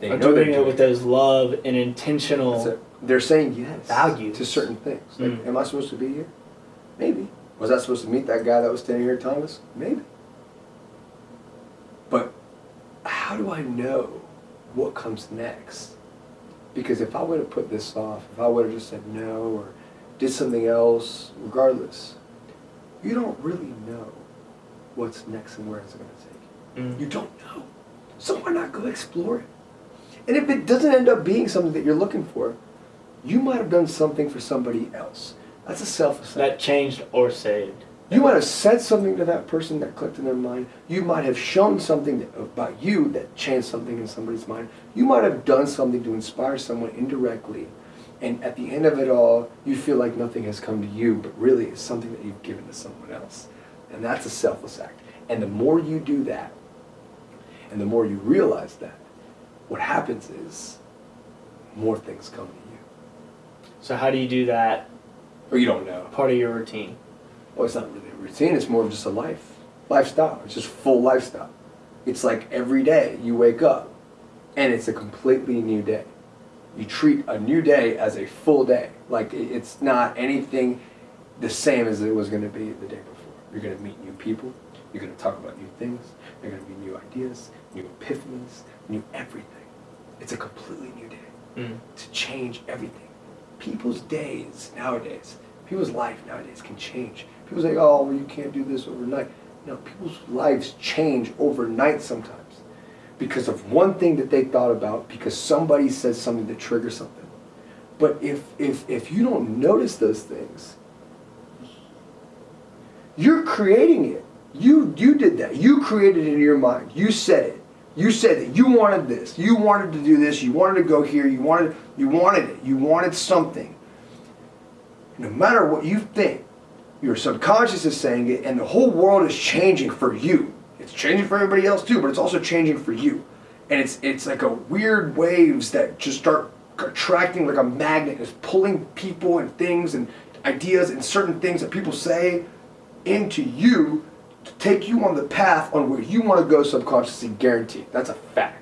they Are know they're doing doing it with those love and intentional. It. They're saying yes Values. to certain things. Like, Mm. am I supposed to be here? Maybe. Was I supposed to meet that guy that was standing here us? Maybe. How do I know what comes next? Because if I would have put this off, if I would have just said no or did something else, regardless, you don't really know what's next and where it's going to take you. Mm. You don't know. So why not go explore it? And if it doesn't end up being something that you're looking for, you might have done something for somebody else. That's a self assessment. That changed or saved. You might have said something to that person that clicked in their mind. You might have shown something that, uh, about you that changed something in somebody's mind. You might have done something to inspire someone indirectly. And at the end of it all, you feel like nothing has come to you, but really it's something that you've given to someone else. And that's a selfless act. And the more you do that, and the more you realize that, what happens is more things come to you. So how do you do that Or you don't know. part of your routine? Well, it's not really a routine. It's more of just a life, lifestyle. It's just full lifestyle. It's like every day you wake up and it's a completely new day. You treat a new day as a full day. Like it's not anything the same as it was going to be the day before. You're going to meet new people. You're going to talk about new things. There are going to be new ideas, new epiphanies, new everything. It's a completely new day Mm. to change everything. People's days nowadays, people's life nowadays can change. People say, oh, well, you can't do this overnight. No, people's lives change overnight sometimes because of one thing that they thought about, because somebody says something that triggers something. But if, if, if you don't notice those things, you're creating it. You, you did that. You created it in your mind. You said it. You said that you wanted this. You wanted to do this. You wanted to go here. You wanted, you wanted it. You wanted something. No matter what you think, your subconscious is saying it, and the whole world is changing for you. It's changing for everybody else too, but it's also changing for you. And it's it's like a weird waves that just start attracting like a magnet, it's pulling people and things and ideas and certain things that people say into you to take you on the path on where you want to go subconsciously guaranteed. That's a fact.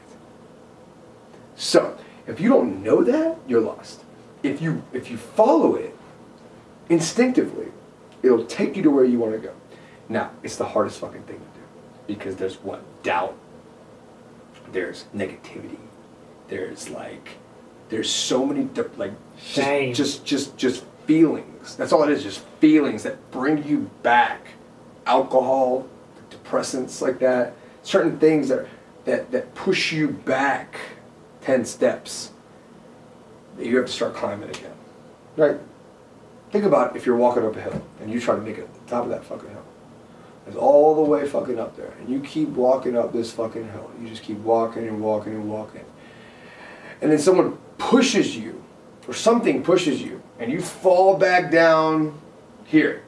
So, if you don't know that, you're lost. If you if you follow it instinctively, it'll take you to where you want to go. Now, it's the hardest fucking thing to do because there's what doubt, there's negativity, there's like, there's so many like Shame. just just just just feelings. That's all it is, just feelings that bring you back. Alcohol, depressants like that, certain things that that that push you back ten steps. that You have to start climbing again, right? Think about if you're walking up a hill and you try to make it to the top of that fucking hill. It's all the way fucking up there. And you keep walking up this fucking hill. You just keep walking and walking and walking. And then someone pushes you, or something pushes you, and you fall back down here.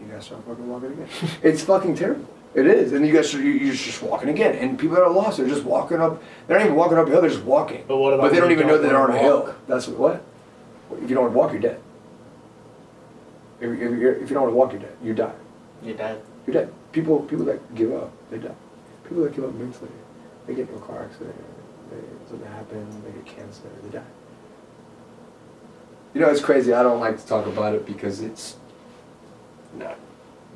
You gotta start fucking walking again. it's fucking terrible. It is. And you guys are, you- you're just walking again. And people that are lost, they're just walking up. They're not even walking up a hill, they're just walking. But what about But they don't even know don't that they're on a hill. That's what, what? If you don't want to walk, you're dead. If, if, if you don't want to walk, you're dead. You die. You're dead. You're dead. People, people that give up, they die. People that give up mentally, they get into a car accident, they, something happens, they get cancer, they die. You know, it's crazy. I don't like to talk about it because it's not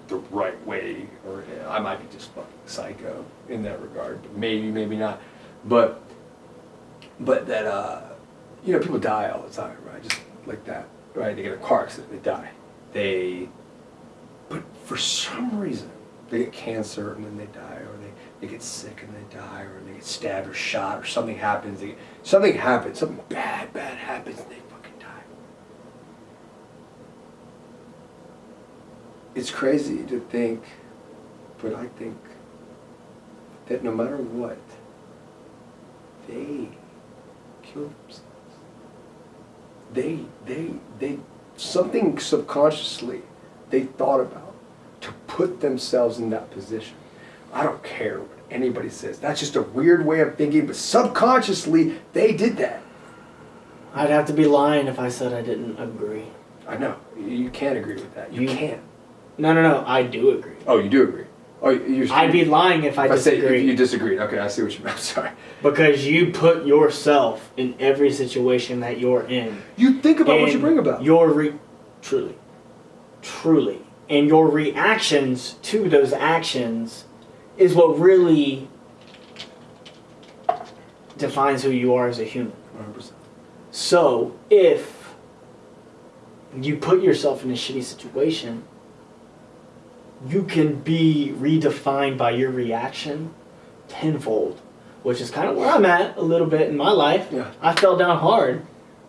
the right way, or I might be just fucking psycho in that regard. But maybe, maybe not. But, but that, uh, you know, people die all the time, right? Just like that, right? They get a car accident, they die. They but for some reason, they get cancer and then they die, or they, they get sick and they die, or they get stabbed or shot, or something happens. They something happens, something bad, bad happens, and they fucking die. It's crazy to think, but I think that no matter what, they kill themselves. They, they, they, something subconsciously they thought about to put themselves in that position. I don't care what anybody says. That's just a weird way of thinking, but subconsciously they did that. I'd have to be lying if I said I didn't agree. I know. You can't agree with that. You You- can't. No, no, no. I do agree. Oh, you do agree. Oh, you. I'd be lying if I If I say you, disagreed. Okay, I see what you meant. I'm sorry. because you put yourself in every situation that you're in. You think about what you bring about. Your re- truly, truly, and your reactions to those actions is what really defines who you are as a human. 100%. So if you put yourself in a shitty situation, you can be redefined by your reaction tenfold, which is kind of where I'm at a little bit in my life. Yeah. I fell down hard,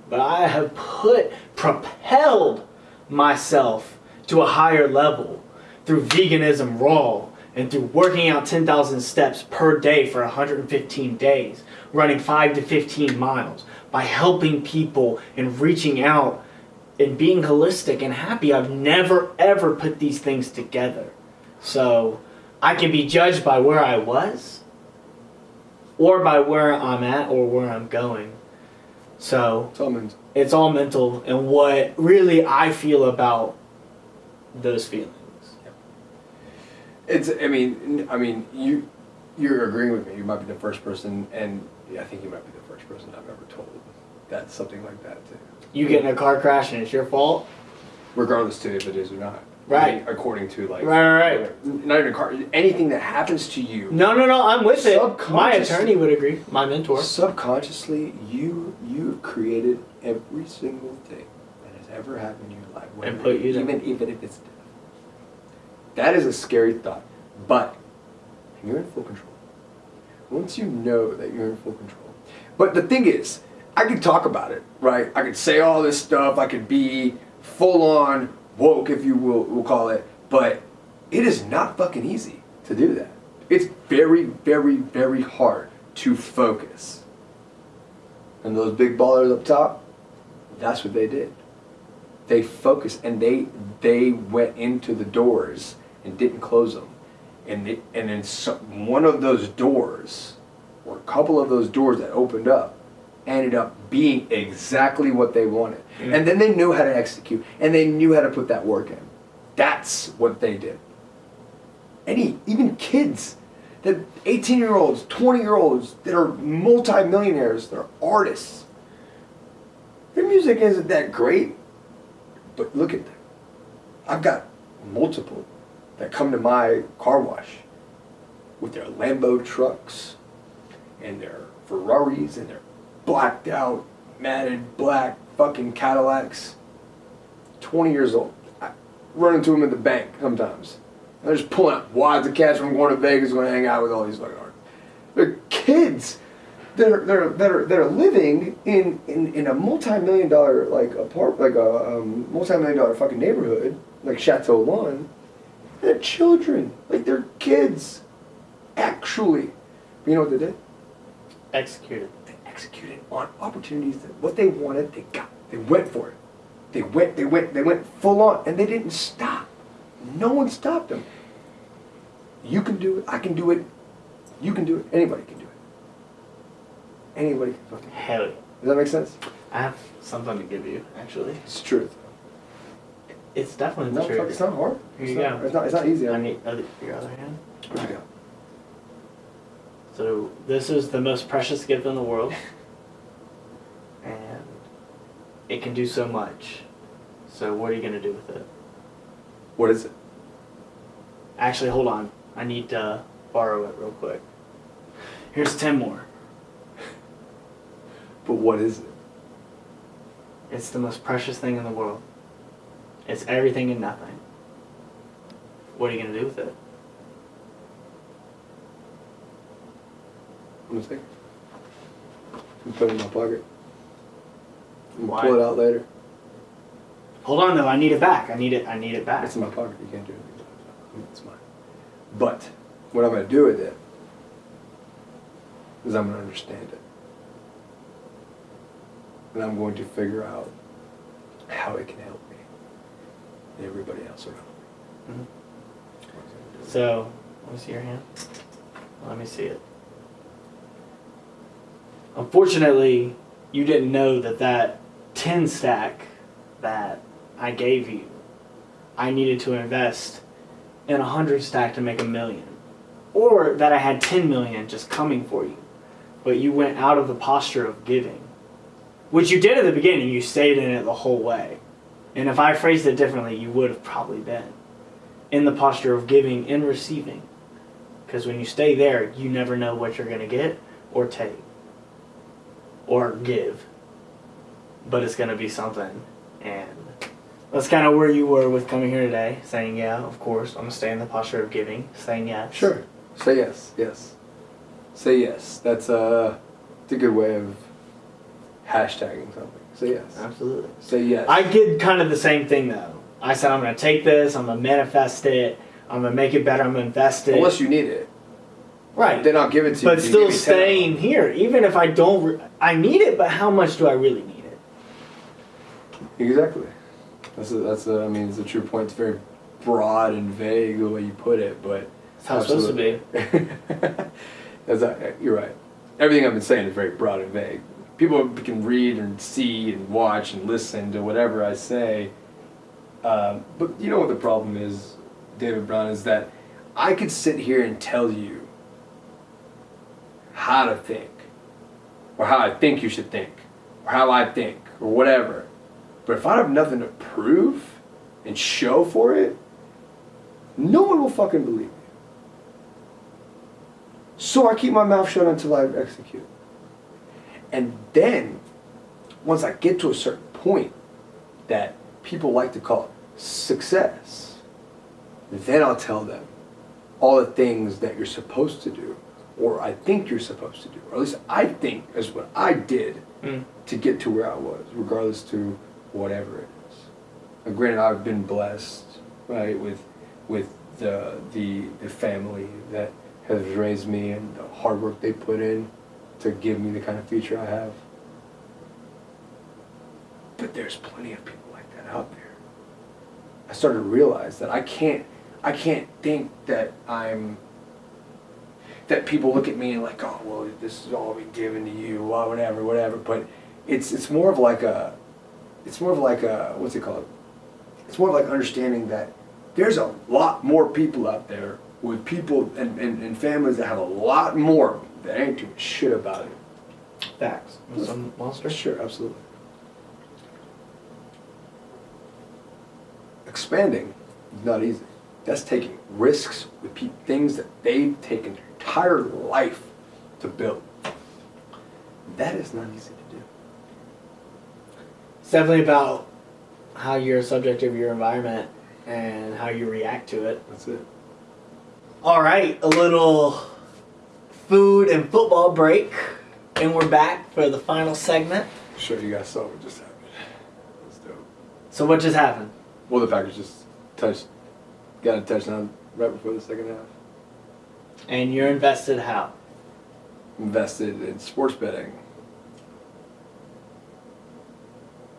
but I have put, propelled myself to a higher level through veganism raw and through working out 10,000 steps per day for 115 days, running 5 to 15 miles, by helping people and reaching out and being holistic and happy. I've never ever put these things together. So I can be judged by where I was or by where I'm at or where I'm going. So It's all mental. it's all mental and what really I feel about those feelings. It's. I mean. I mean. You. You're agreeing with me. You might be the first person, and I think you might be the first person I've ever told that something like that too. You get in a car crash and it's your fault. Regardless to if it is or not. Right. According to like. Right, right, right. Not even a car. Anything that happens to you. No, no, no. I'm with it. My attorney would agree. My mentor. Subconsciously, you you created every single thing that has ever happened in your life, And put you even even if it's death. That is a scary thought, but you're in full control. Once you know that you're in full control, but the thing is, I could talk about it, right? I could say all this stuff. I could be full on woke, if you will, we'll call it, but it is not fucking easy to do that. It's very, very, very hard to focus. And those big ballers up top, that's what they did. They focused and they they went into the doors and didn't close them. And they, and then some, one of those doors, or a couple of those doors that opened up, ended up being exactly what they wanted. Mm. And then they knew how to execute and they knew how to put that work in. That's what they did. Any even kids that 18 year olds, 20 year olds that are multi-millionaires, they're artists. Their music isn't that great, but look at them. I've got multiple that come to my car wash with their Lambo trucks and their Ferraris and their blacked out, matted black fucking Cadillacs. 20 years old. I run into them at the bank sometimes. They're just pulling out wads of cash from going to Vegas, going to hang out with all these fucking artists. They're kids that are, that are, that are, that are living in, in, in a multi-million dollar like apart like a um, multi-million dollar fucking neighborhood like Chateau Elan. They're children, like they're kids, actually. You know what they did? Executed. Executed on opportunities that what they wanted, they got. They went for it. They went, they went, they went full on, and they didn't stop. No one stopped them. You can do it. I can do it. You can do it. Anybody can do it. Anybody can fucking. do it. Hell yeah. Does that make sense? I have something to give you, actually. It's truth. It's definitely No, the fuck, truth. it's not hard. Here it's you not, go. It's not. It's not easy. I need your other hand. What you got? So this is the most precious gift in the world, and it can do so much. So what are you gonna do with it? What is it? Actually, hold on. I need to borrow it real quick. Here's ten more. But what is it? It's the most precious thing in the world. It's everything and nothing. What are you gonna do with it? I'm gonna take. I'm put it in my pocket. I'm gonna Why? pull it out later. Hold on though. I need it back. I need it. I need it back. It's in my pocket. You can't do anything. it. It's mine. But what I'm going to do with it is I'm going to understand it, and I'm going to figure out how it can help me and everybody else around me. Mhm. So, let me see your hand. Let me see it. Unfortunately, you didn't know that that 10 stack that I gave you, I needed to invest in a 100 stack to make a million. Or that I had 10 million just coming for you. But you went out of the posture of giving. Which you did at the beginning, you stayed in it the whole way. And if I phrased it differently, you would have probably been in the posture of giving and receiving. Because when you stay there, you never know what you're going to get or take or give. But it's going to be something. And that's kind of where you were with coming here today, saying, yeah, of course, I'm going to stay in the posture of giving, saying yes. Sure. Say yes. Yes. Say yes. That's a, it's a good way of hashtagging something. Say yes. Absolutely. Say yes. I did kind of the same thing though. I said, I'm going to take this, I'm going to manifest it, I'm going to make it better, I'm going to invest it. Unless you need it, right. I'll give it to you. but still give me 10 staying here even if i don't i need it but how much do i really need it Exactly. That's a, that's a, I mean, it's a true point. It's very broad and vague the way you put it, but that's how it's supposed to be that's a, you're right. Everything I've been saying is very broad and vague. People can read and see and watch and listen to whatever I say, um, but you know what the problem is, David Brown, is that I could sit here and tell you how to think, or how I think you should think, or how I think, or whatever. But if I have nothing to prove and show for it, no one will fucking believe me. So I keep my mouth shut until I execute. And then, once I get to a certain point that people like to call success, then I'll tell them all the things that you're supposed to do, or I think you're supposed to do, or at least I think is what I did Mm. to get to where I was, regardless to whatever it is. Now, granted, I've been blessed, right, with with the the the family that has raised me and the hard work they put in to give me the kind of future I have. But there's plenty of people like that out there. I started to realize that I can't I can't think that I'm that people look at me and like, oh well, this is all been given to you, well, whatever, whatever. But it's it's more of like a, it's more of like a what's it called? It's more of like understanding that there's a lot more people out there with people and, and, and families that have a lot more that ain't doing shit about it. Facts. Some monster. Sure, absolutely. Expanding is not easy. That's taking risks with things that they've taken entire life to build. That is not easy to do. It's definitely about how you're a subject of your environment and how you react to it. That's it. All right, a little food and football break, and we're back for the final segment. Sure, you guys saw what just happened. That's dope. So what just happened? Well, the Packers just touched, got a touchdown right before the second half. And you're invested how? Invested in sports betting.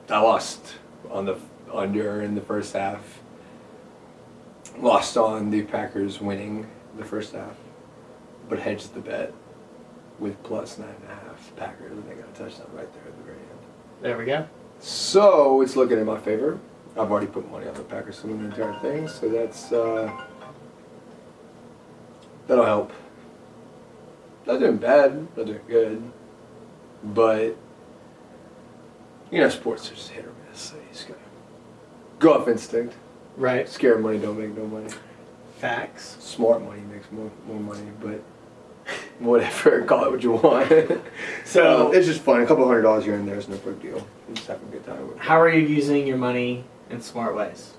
I lost on the under in the first half. Lost on the Packers winning the first half, but hedged the bet with plus nine and a half Packers, and they got a touchdown right there at the very end. There we go. So it's looking in my favor. I've already put money on the Packers to win the entire thing, so that's uh, that'll help. Not doing bad, not doing good, but you know, sports are just hit or miss. So you just gotta go off instinct. Right. Scared money don't make no money. Facts. Smart money makes more more money, but whatever, call it what you want. So- it's just fun. A couple hundred dollars here and there is no big deal. You just have a good time with it. How are you using your money in smart ways?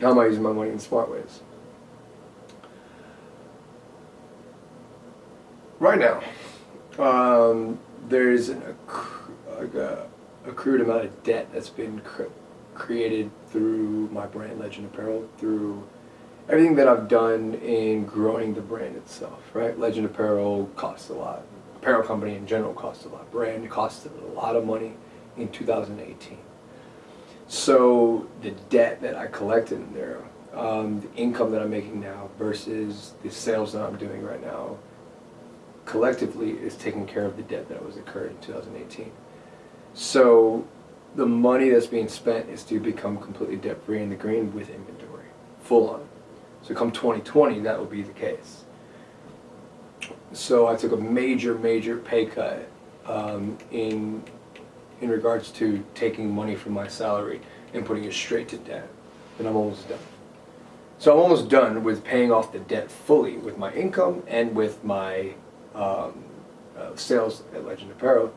How am I using my money in smart ways? Right now, um, there's an accrued amount of debt that's been cr- created through my brand Legend Apparel, through everything that I've done in growing the brand itself. Right, Legend Apparel costs a lot. Apparel company in general costs a lot. Brand costs a lot of money in 2018. So the debt that I collected in there, um, the income that I'm making now versus the sales that I'm doing right now, collectively is taking care of the debt that was incurred in 2018. So the money that's being spent is to become completely debt free in the green with inventory, full on. So come 2020, that will be the case. So I took a major, major pay cut um, in in regards to taking money from my salary and putting it straight to debt. And I'm almost done. So I'm almost done with paying off the debt fully with my income and with my um, uh, sales at Legend Apparel.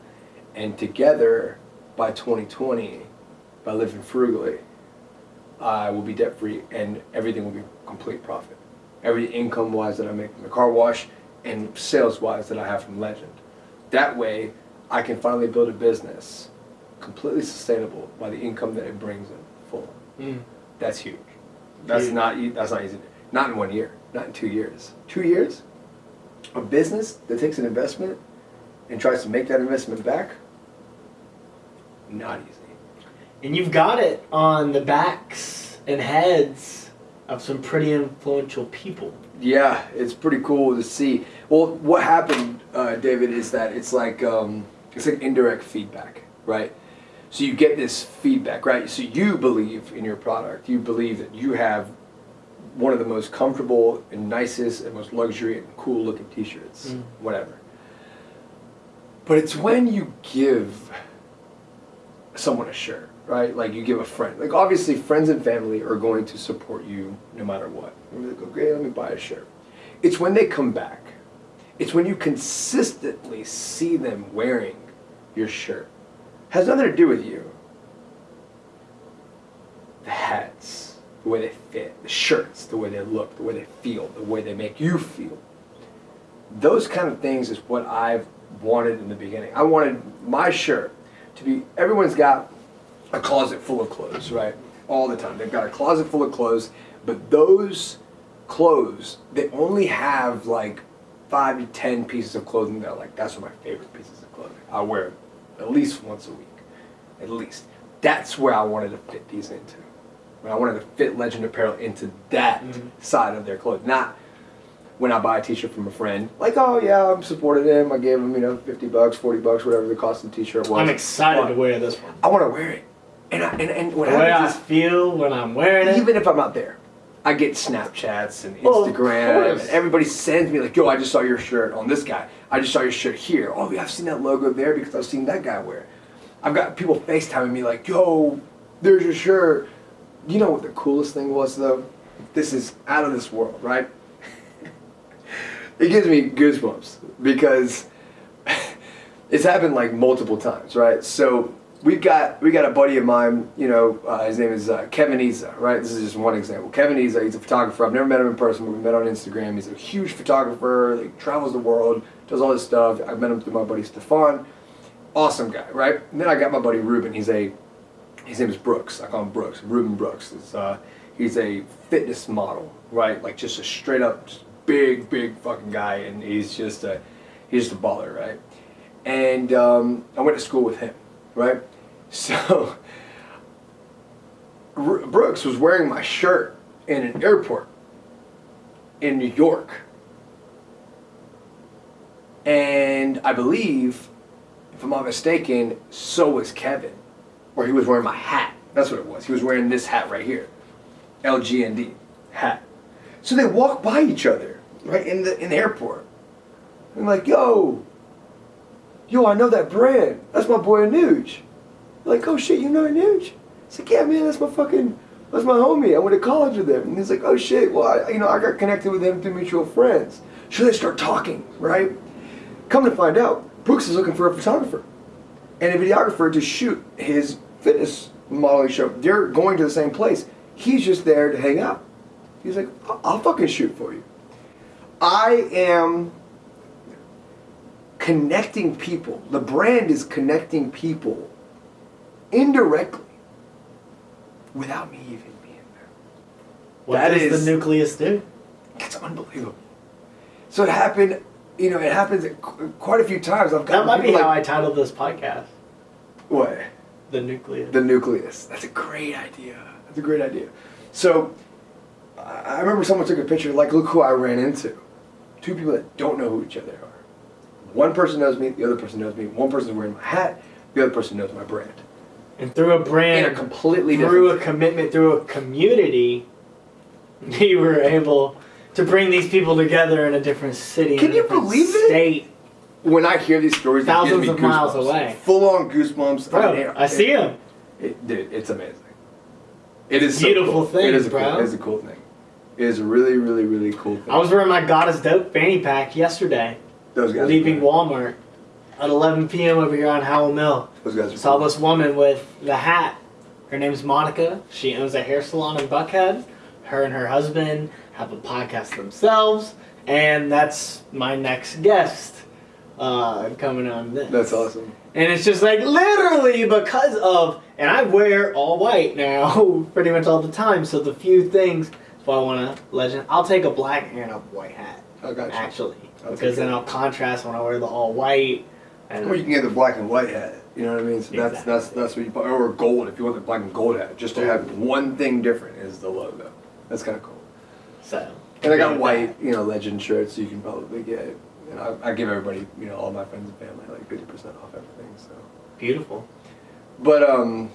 And together, by 2020, by living frugally, I will be debt free and everything will be complete profit. Every income wise that I make from the car wash and sales wise that I have from Legend. That way, I can finally build a business completely sustainable by the income that it brings in full. Mm. That's huge. That's Huge. not that's not easy. Not in one year. Not in two years. Two years. A business that takes an investment and tries to make that investment back. Not easy. And you've got it on the backs and heads of some pretty influential people. Yeah, it's pretty cool to see. Well, what happened, uh, David, is that it's like um, it's like indirect feedback, right? So you get this feedback, right? So you believe in your product. You believe that you have one of the most comfortable and nicest and most luxury and cool looking t-shirts, Mm. whatever. But it's when you give someone a shirt, right? Like you give a friend. Like obviously friends and family are going to support you no matter what. And go, great, let me buy a shirt. It's when they come back. It's when you consistently see them wearing your shirt. Has nothing to do with you. The hats, the way they fit, the shirts, the way they look, the way they feel, the way they make you feel. Those kind of things is what I've wanted in the beginning. I wanted my shirt to be everyone's got a closet full of clothes, right? All the time. They've got a closet full of clothes, but those clothes, they only have like five to ten pieces of clothing that are like, that's my favorite pieces of clothing. I wear at least once a week. At least. That's where I wanted to fit these into. I wanted to fit Legend Apparel into that Mhm. side of their clothes. Not when I buy a t-shirt from a friend, like, oh yeah, I'm supported him. I gave him, you know, 50 bucks, 40 bucks, whatever the cost of the t-shirt was. I'm excited But to wear this one. I want to wear it. And, I, and, and what The way I happens feel when I'm wearing it. even if I'm not there, I get Snapchats and Instagram, and everybody sends me like, yo, I just saw your shirt on this guy. I just saw your shirt here. Oh, yeah, I've seen that logo there because I've seen that guy wear it. I've got people FaceTiming me like, yo, there's your shirt. You know what the coolest thing was though? This is out of this world, right? it gives me goosebumps because it's happened like multiple times, right? So we've got we got a buddy of mine, you know, uh, his name is uh, Kevin Iza, right? This is just one example. Kevin Iza, he's a photographer. I've never met him in person, but we met on Instagram. He's a huge photographer. He travels the world, does all this stuff. I met him through my buddy Stefan. Awesome guy, right? And then I got my buddy Ruben. He's a his name is Brooks. I call him Brooks. Ruben Brooks. Uh, he's a fitness model, right? Like just a straight up, big, big fucking guy, and he's just a he's just a baller, right? And um, I went to school with him, right? So Brooks was wearing my shirt in an airport in New York, and I believe, if I'm not mistaken, so was Kevin or he was wearing my hat. That's what it was. He was wearing this hat right here, LGND hat. So they walk by each other, right in the in the airport. I'm like, yo, yo, I know that brand. That's my boy Anuj. Like, oh shit, you know Anuj? He's like, yeah, man, that's my fucking, that's my homie. I went to college with him. And he's like, oh shit, well, I, you know, I got connected with him through mutual friends. So they start talking, right? Come to find out, Brooks is looking for a photographer and a videographer to shoot his fitness modeling show. They're going to the same place. He's just there to hang out. He's like, "I'll- I'll fucking shoot for you. I am connecting people. The brand is connecting people indirectly without me even being there. What That does is- the nucleus do? It's unbelievable. So it happened, you know, it happens quite a few times. I've got That might be how like, I titled this podcast. What? The nucleus. The nucleus. That's a great idea. That's a great idea. So, I remember someone took a picture, like, look who I ran into. Two people that don't know who each other are. One person knows me, the other person knows me. One person's wearing my hat, the other person knows my brand. and through a In brand, a completely through a commitment, through a community, you were able to bring these people together in a different city, Can in a you different state. it? When I hear these stories, Thousands it of miles away. Full on goosebumps. Bro, mean, I see them. It, dude, it's amazing. It is so Beautiful cool. thing, It is a bro. cool. It is a cool thing. It is a really, really, really cool thing. I was wearing my God is Dope fanny pack yesterday, Those guys. leaving. Walmart at 11 p.m. over here on Howell Mill. Those guys are Saw cool. this woman with the hat. Her name's Monica. She owns a hair salon in Buckhead. Her and her husband have a podcast themselves, and that's my next guest uh, coming on this. That's awesome. And it's just like literally because of, and I wear all white now pretty much all the time. So the few things, if I want a legend, I'll take a black and a white hat I got you. actually, I'll because then. I'll contrast when I wear the all white. And Or you can get the black and white hat. You know what I mean? So that's that's Exactly. that's what you or gold if you want the black and gold hat. Just to have one thing different is the logo. That's kind of cool. so. And I got white, you know, legend shirts So you can probably get. And I, I give everybody, you know, all my friends and family like fifty percent off everything. So, Beautiful. but um,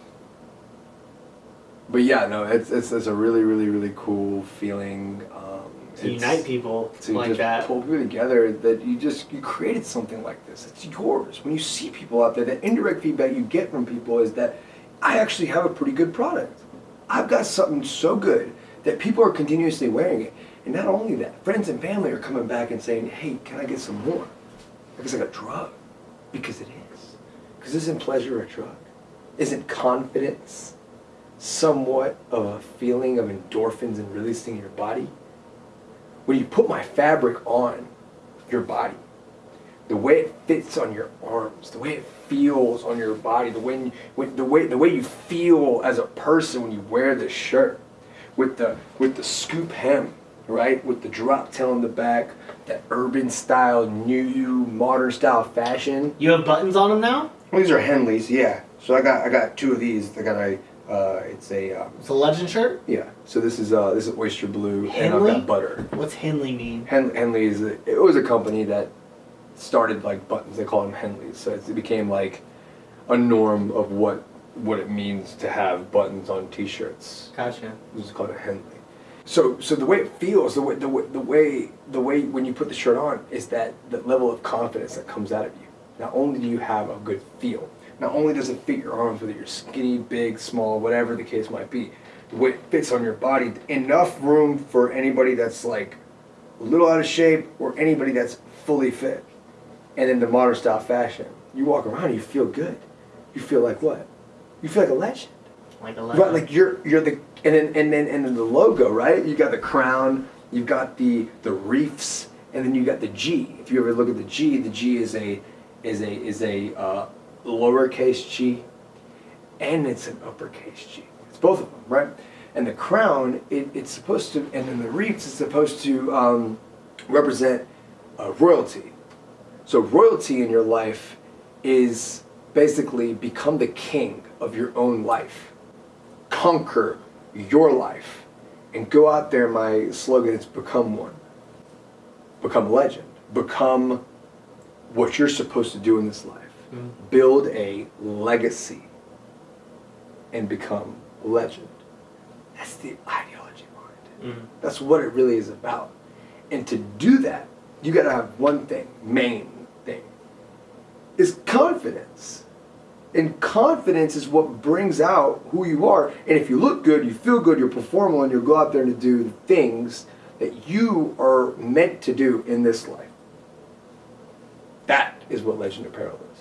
but yeah, no, it's, it's it's a really really really cool feeling. Um, To unite people to like just that. pull people together that you just you created something like this it's yours when you see people out there the indirect feedback you get from people is that i actually have a pretty good product i've got something so good that people are continuously wearing it and not only that friends and family are coming back and saying hey can i get some more? Because like a drug because it is. Because isn't pleasure a drug? Isn't confidence somewhat of a feeling of endorphins and releasing in your body? When you put my fabric on your body, the way it fits on your arms, the way it feels on your body, the way, the way the way you feel as a person when you wear this shirt, with the with the scoop hem, right, with the drop tail in the back, that urban style, new modern style fashion. You have buttons on them now? Well, these are Henleys, yeah. So I got I got two of these. I got a uh, it's a um, It's a legend shirt? yeah. So this is uh this is oyster blue, and I've Henley? got butter. What's Henley mean? Hen- Henley is a, it was a company that started like buttons. They call them Henleys, so it became like a norm of what what it means to have buttons on T-shirts. Gotcha. This is called a Henley. So so the way it feels, the way the way the way the way when you put the shirt on is that the level of confidence that comes out of you. Not only do you have a good feel, not only does it fit your arms, whether you're skinny, big, small, whatever the case might be, the way it fits on your body, enough room for anybody that's like a little out of shape or anybody that's fully fit. And in the modern style fashion, you walk around you feel good. You feel like what? You feel like a legend. Like a. Right, like you're you're the and then and then and then the logo, right? You got the crown, you've got the the reefs, and then you got the G. If you ever look at the G, the G is a is a is a uh, lowercase G, and it's an uppercase G. It's both of them, right? And the crown, it, it's supposed to, and then the reefs is supposed to um, represent uh, royalty. So royalty in your life is basically become the king of your own life conquer your life and go out there my slogan is become one become a legend become what you're supposed to do in this life. Mm. build a legacy and become a legend. That's the ideology behind it. Mhm. that's what it really is about. And to do that you got to have one thing main thing is confidence and confidence is what brings out who you are. And if you look good, you feel good, you're performing, and you'll go out there and do the things that you are meant to do in this life. That is what Legend Apparel is.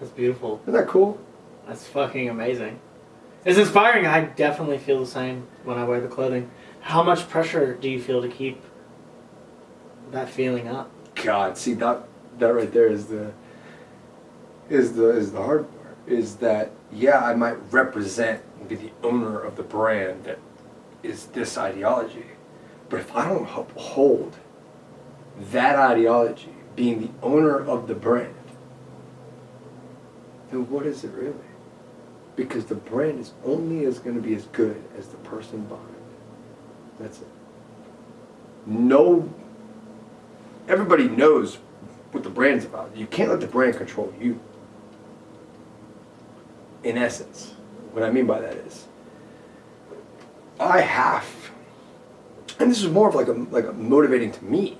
That's beautiful. Isn't that cool? That's fucking amazing. It's inspiring. I definitely feel the same when I wear the clothing. How much pressure do you feel to keep that feeling up? God, see that that right there is the is the is the hard part. Is that yeah, I might represent and be the owner of the brand that is this ideology, but if I don't uphold that ideology, being the owner of the brand, then what is it really? Because the brand is only as going to be as good as the person behind it. That's it. No everybody knows what the brand's about. You can't let the brand control you. In essence, what I mean by that is, I have, and this is more of like a like a motivating to me,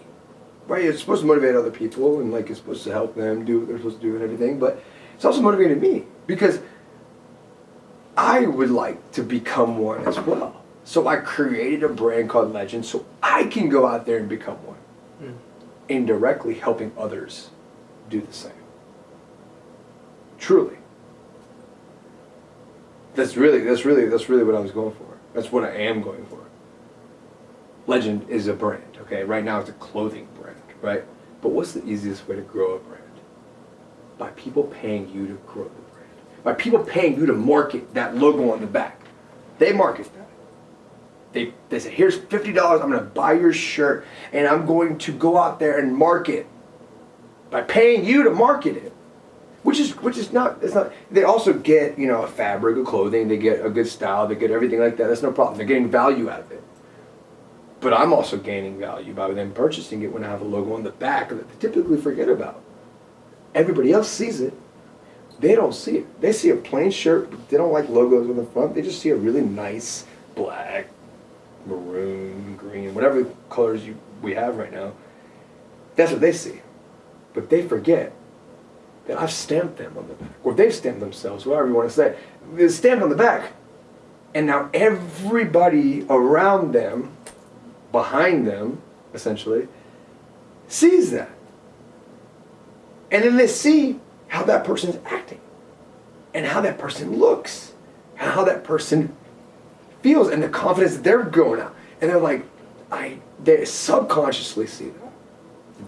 right? It's supposed to motivate other people and like it's supposed to help them do what they're supposed to do and everything, but it's also motivating me because I would like to become one as well. So I created a brand called Legend so I can go out there and become one Mm. indirectly helping others do the same. Truly. That's really that's really that's really what I was going for. That's what I am going for. Legend is a brand, okay? Right now it's a clothing brand, right? But what's the easiest way to grow a brand? By people paying you to grow the brand. By people paying you to market that logo on the back. They market that. They, they say, here's $50, I'm going to buy your shirt, and I'm going to go out there and market by paying you to market it. Which is which is not it's not they also get, you know, a fabric of clothing, they get a good style, they get everything like that. That's no problem. They're getting value out of it. But I'm also gaining value by them purchasing it when I have a logo on the back that they typically forget about. Everybody else sees it, they don't see it. They see a plain shirt, they don't like logos on the front. They just see a really nice black, maroon, green, whatever colors you we have right now. That's what they see. But they forget that I've stamped them on the back. Or they've stamped themselves, whatever you want to say. They're stamped on the back. And now everybody around them, behind them, essentially, sees that. And then they see how that person's acting and how that person looks and how that person feels and the confidence that they're going out. And they're like, I they subconsciously see that.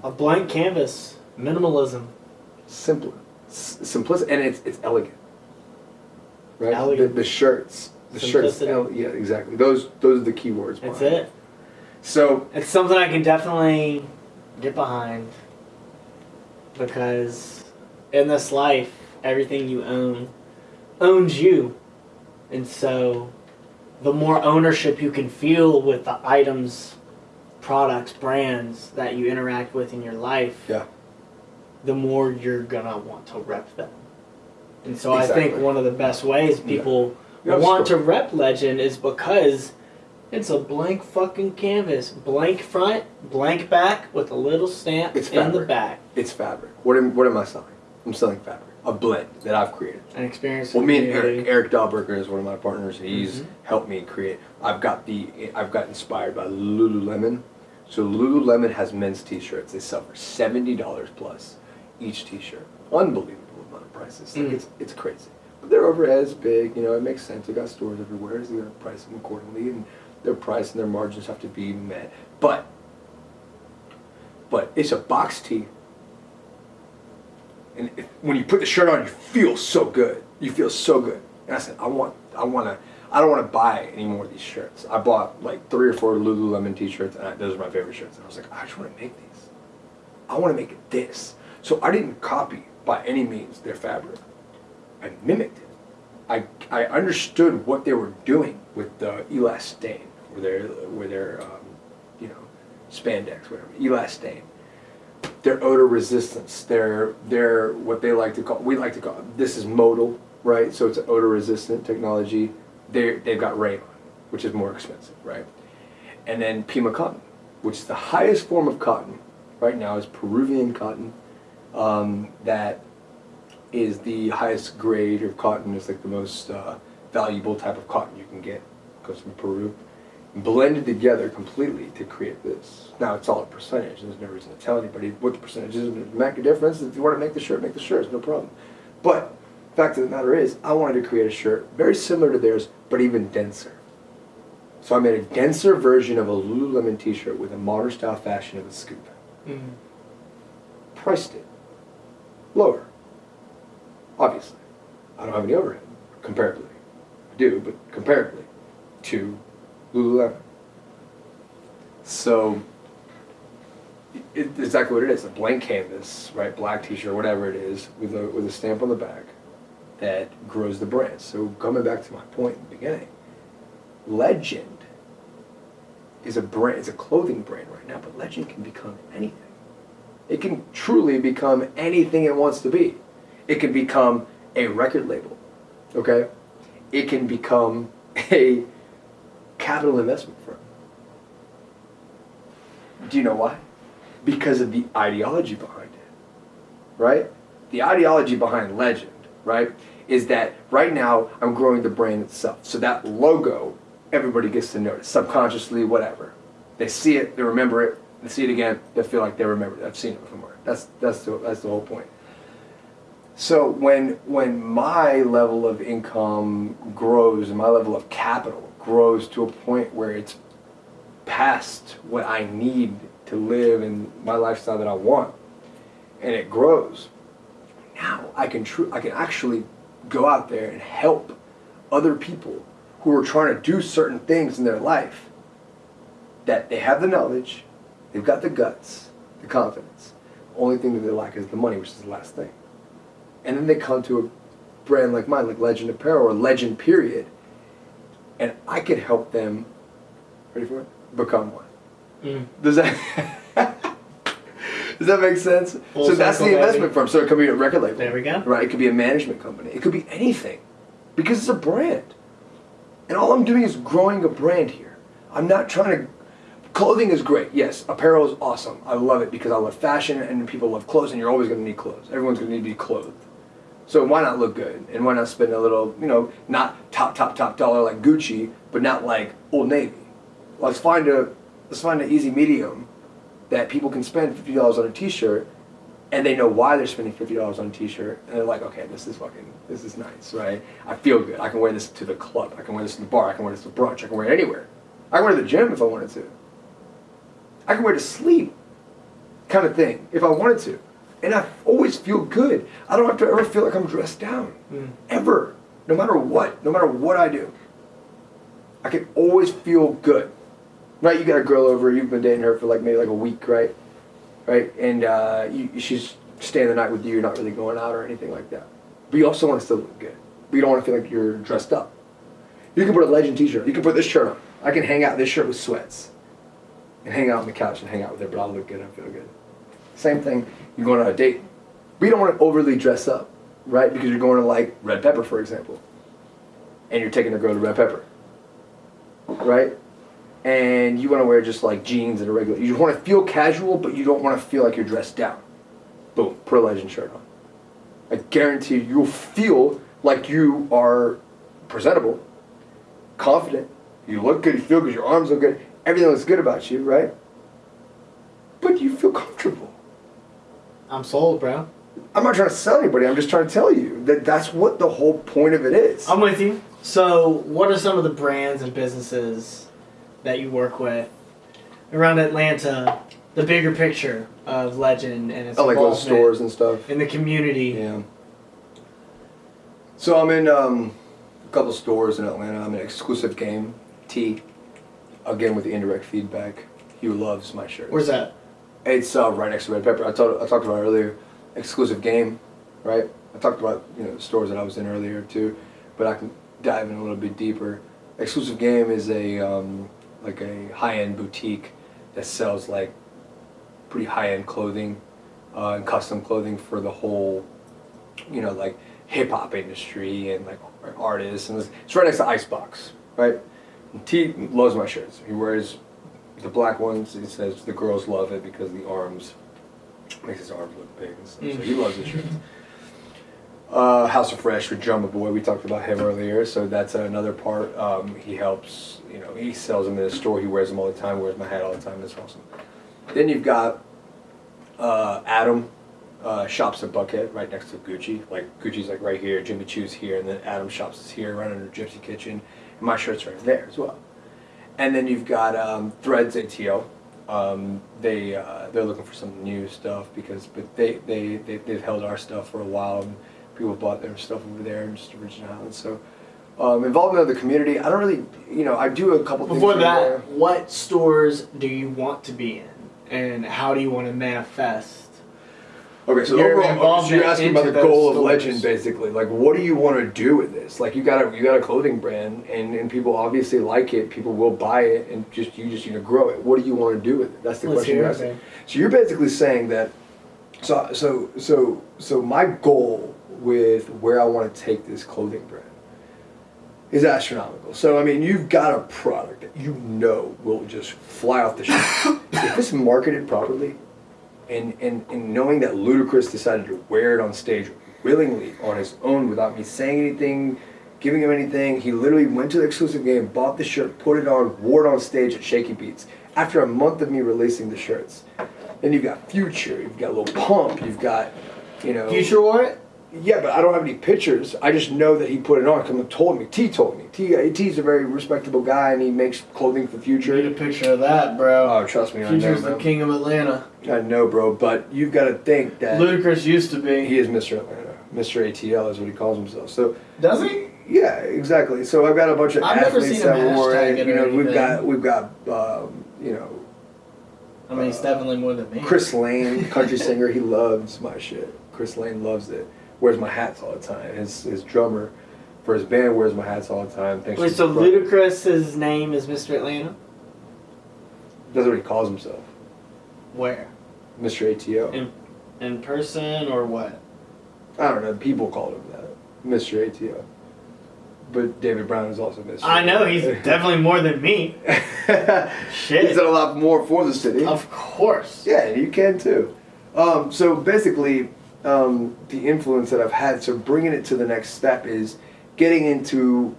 A blank canvas, minimalism. Simpler. S- simplicity and it's it's elegant. Right? Elegant. The, the shirts. The shirts. Simplicity. ele- yeah, exactly. Those those are the key words. That's behind it. So It's something I can definitely get behind because in this life, everything you own owns you. And so the more ownership you can feel with the items, products, brands that you interact with in your life, Yeah. The more you're gonna want to rep them. And so I think one of the best ways people a want to rep Legend is because it's a blank fucking canvas, blank front, blank back with a little stamp It's in the back. it's fabric. What am what am I selling? I'm selling fabric. A blend that I've created. An experience. Well, me and. Eric, Eric Dahlberger is one of my partners. He's Mhm. helped me create. I've got the, I've got inspired by Lululemon. So Lululemon has men's T-shirts. They sell for seventy dollars plus each T-shirt. Unbelievable amount of prices. Like Mm. it's it's crazy. But their overhead is big. You know, it makes sense. They got stores everywhere. So they gotta price them accordingly, and their price and their margins have to be met. But, but it's a box tee and if, when you put the shirt on, you feel so good. You feel so good. And I said, I want, I want to, I don't want to buy any more of these shirts. I bought like three or four Lululemon T-shirts, and I, those are my favorite shirts. And I was like, I just want to make these. I want to make this. So I didn't copy by any means their fabric. I mimicked it. I, I understood what they were doing with the elastane, or their, with their, um, you know, spandex, whatever, elastane their odor resistance, their their what they like to call we like to call this is modal, right? So it's odor resistant technology. They they've got Rayon, which is more expensive, right? And then Pima cotton, which is the highest form of cotton right now is Peruvian cotton. Um, that is the highest grade of cotton. It's like the most uh, valuable type of cotton you can get. It Comes from Peru blended together completely to create this. Now it's all a percentage. There's no reason to tell anybody what the percentage is. It make a difference. If you want to make the shirt, make the shirt. It's no problem. But fact of the matter is, I wanted to create a shirt very similar to theirs, but even denser. So I made a denser version of a Lululemon T-shirt with a modern style fashion of a scoop. Mhm. Priced it lower. Obviously, I don't have any overhead comparably. I do, but comparably to Lululemon. So exactly what it is—a blank canvas, right? Black T-shirt, whatever it is, with a with a stamp on the back that grows the brand. So coming back to my point in the beginning, Legend is a brand, it's a clothing brand right now, but Legend can become anything. It can truly become anything it wants to be. It can become a record label, okay? It can become a capital investment firm. Do you know why? Because of the ideology behind it, right? The ideology behind Legend, right, is that right now I'm growing the brand itself. So that logo, everybody gets to notice, subconsciously, whatever. They see it, they remember it, they see it again, they feel like they remember. I've seen it somewhere. That's, that's, the, that's the whole point. So when when my level of income grows and my level of capital grows to a point where it's past what I need to live and my lifestyle that I want, and it grows, now I can tru- I can actually go out there and help other people who are trying to do certain things in their life that they have the knowledge, they've got the guts, the confidence. Only thing that they lack is the money, which is the last thing and then they come to a brand like mine, like Legend Apparel or Legend Period, and I could help them. Ready for it? Become one. Mm. Does that? Does that make sense? Full so that's the investment firm. So it could be a record label. There we go. Right? It could be a management company. It could be anything. Because it's a brand. And all I'm doing is growing a brand here. I'm not trying to clothing is great. Yes, apparel is awesome. I love it because I love fashion and people love clothes and you're always going to need clothes. Everyone's going to need to be clothed. So why not look good? And why not spend a little, you know, not top top top dollar like Gucci, but not like Old Navy. Let's find a let's find an easy medium that people can spend fifty dollars on a T-shirt, and they know why they're spending fifty dollars on a T-shirt, and they're like, okay, this is fucking, this is nice, right? I feel good. I can wear this to the club. I can wear this to the bar. I can wear this to brunch. I can wear it anywhere. I can wear it to the gym if I wanted to. I can wear to sleep, kind of thing, if I wanted to, and I always feel good. I don't have to ever feel like I'm dressed down, Mm. ever, no matter what, no matter what I do. I can always feel good. Right, you got a girl over, you've been dating her for like maybe like a week, right? Right, and uh, you, she's staying the night with you, you're not really going out or anything like that. But you also want to still look good. But you don't want to feel like you're dressed up. You can put a legend t shirt, you can put this shirt on. I can hang out in this shirt with sweats and hang out on the couch and hang out with her, but I'll look good and feel good. Same thing, you're going on a date. We don't want to overly dress up, right? Because you're going to like Red Pepper, for example. And you're taking a girl to Red Pepper. Right? and you want to wear just like jeans and a regular. You want to feel casual, but you don't want to feel like you're dressed down. Boom, put a legend shirt on. I guarantee you, you'll feel like you are presentable, confident. You look good. You feel good. Your arms look good. Everything looks good about you, right? But you feel comfortable. I'm sold, bro. I'm not trying to sell anybody. I'm just trying to tell you that that's what the whole point of it is. I'm with you. So, what are some of the brands and businesses that you work with around Atlanta? The bigger picture of Legend and its I like those stores and stuff. in the community. Yeah. So I'm in um, a couple stores in Atlanta. I'm in Exclusive Game T. Again with the indirect feedback. He loves my shirt. Where's that? It's uh, right next to Red Pepper. I, told, I talked about it earlier. Exclusive Game, right? I talked about you know stores that I was in earlier too, but I can dive in a little bit deeper. Exclusive Game is a um, like a high-end boutique that sells like pretty high-end clothing uh, and custom clothing for the whole, you know, like hip hop industry and like artists. And it's right next to Icebox, right? T loves my shirts. He wears the black ones. He says the girls love it because the arms makes his arms look big and stuff. So he loves the shirts. Uh, House of Fresh with Drumma Boy, we talked about him earlier, so that's another part. Um, he helps, you know, he sells them in the store. He wears them all the time. Wears my hat all the time. That's awesome. Then you've got uh, Adam uh, shops at Buckhead, right next to Gucci. Like Gucci's like right here, Jimmy Choo's here, and then Adam shops is here, right under Gypsy Kitchen. My shirt's right there as well. And then you've got um, Threads ATL. Um, they uh, they're looking for some new stuff because but they they they they've held our stuff for a while and people bought their stuff over there and just originality. So um, involvement of the community. I don't really you know I do a couple things. Before that, what stores do you want to be in, and how do you want to manifest? Okay, so Your overall, so you're asking about the goal of stores. Legend, basically. Like, what do you want to do with this? Like, you got a you got a clothing brand, and, and people obviously like it. People will buy it, and just you just need to grow it. What do you want to do with it? That's the Let's question you're asking. So you're basically saying that. So so so so my goal with where I want to take this clothing brand is astronomical. So I mean, you've got a product that you know will just fly off the shelf. if it's marketed properly, and, and, and knowing that Ludacris decided to wear it on stage willingly on his own without me saying anything, giving him anything, he literally went to the exclusive game, bought the shirt, put it on, wore it on stage at Shaky Beats. After a month of me releasing the shirts, then you've got Future, you've got Lil Pump, you've got, you know, Future wore it. yeah, but I don't have any pictures. I just know that he put it on. Because he told me. T told me. T uh, T's a very respectable guy, and he makes clothing for Future. Need a picture of that, bro. Oh, trust me, I know, Future's the king of Atlanta. I know, bro. But you've got to think that Ludacris used to be. he is Mr. Atlanta. Mr. ATL is what he calls himself. So Does he? yeah, exactly. So I've got a bunch of I've never athletes seen that wore hashtag it. it You or know, we've got we've got um, you know I mean, he's definitely more than me. Chris Lane, country singer. He loves my shit. Chris Lane loves it. Wears my hats all the time. His his drummer for his band wears my hats all the time. Thanks Wait, to so his name is Mr. Atlanta? That's what he calls himself. Where? Mr. ATO. In, in person or what? I don't know. People called him that, Mr. ATO. But David Brown is also Mr. I know he's definitely more than me. Shit. He's done a lot more for the city. Of course. Yeah, you can too. Um, so basically, um, the influence that I've had, so bringing it to the next step is getting into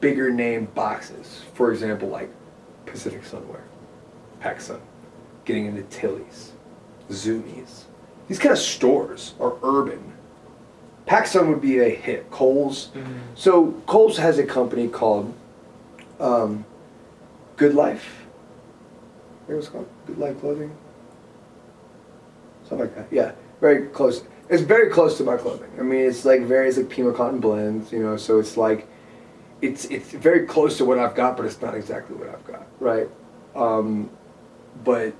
bigger name boxes. For example, like Pacific Sunwear, PacSun, getting into Tilly's, Zumiez. These kind of stores are urban. PacSun would be a hit. Kohl's. So Kohl's has a company called um, Good Life. What was it called? Good Life Clothing. Something like that. Yeah, very close. It's very close to my clothing. I mean, it's like various like Pima cotton blends, you know. So it's like, it's it's very close to what I've got, but it's not exactly what I've got, right? Um, but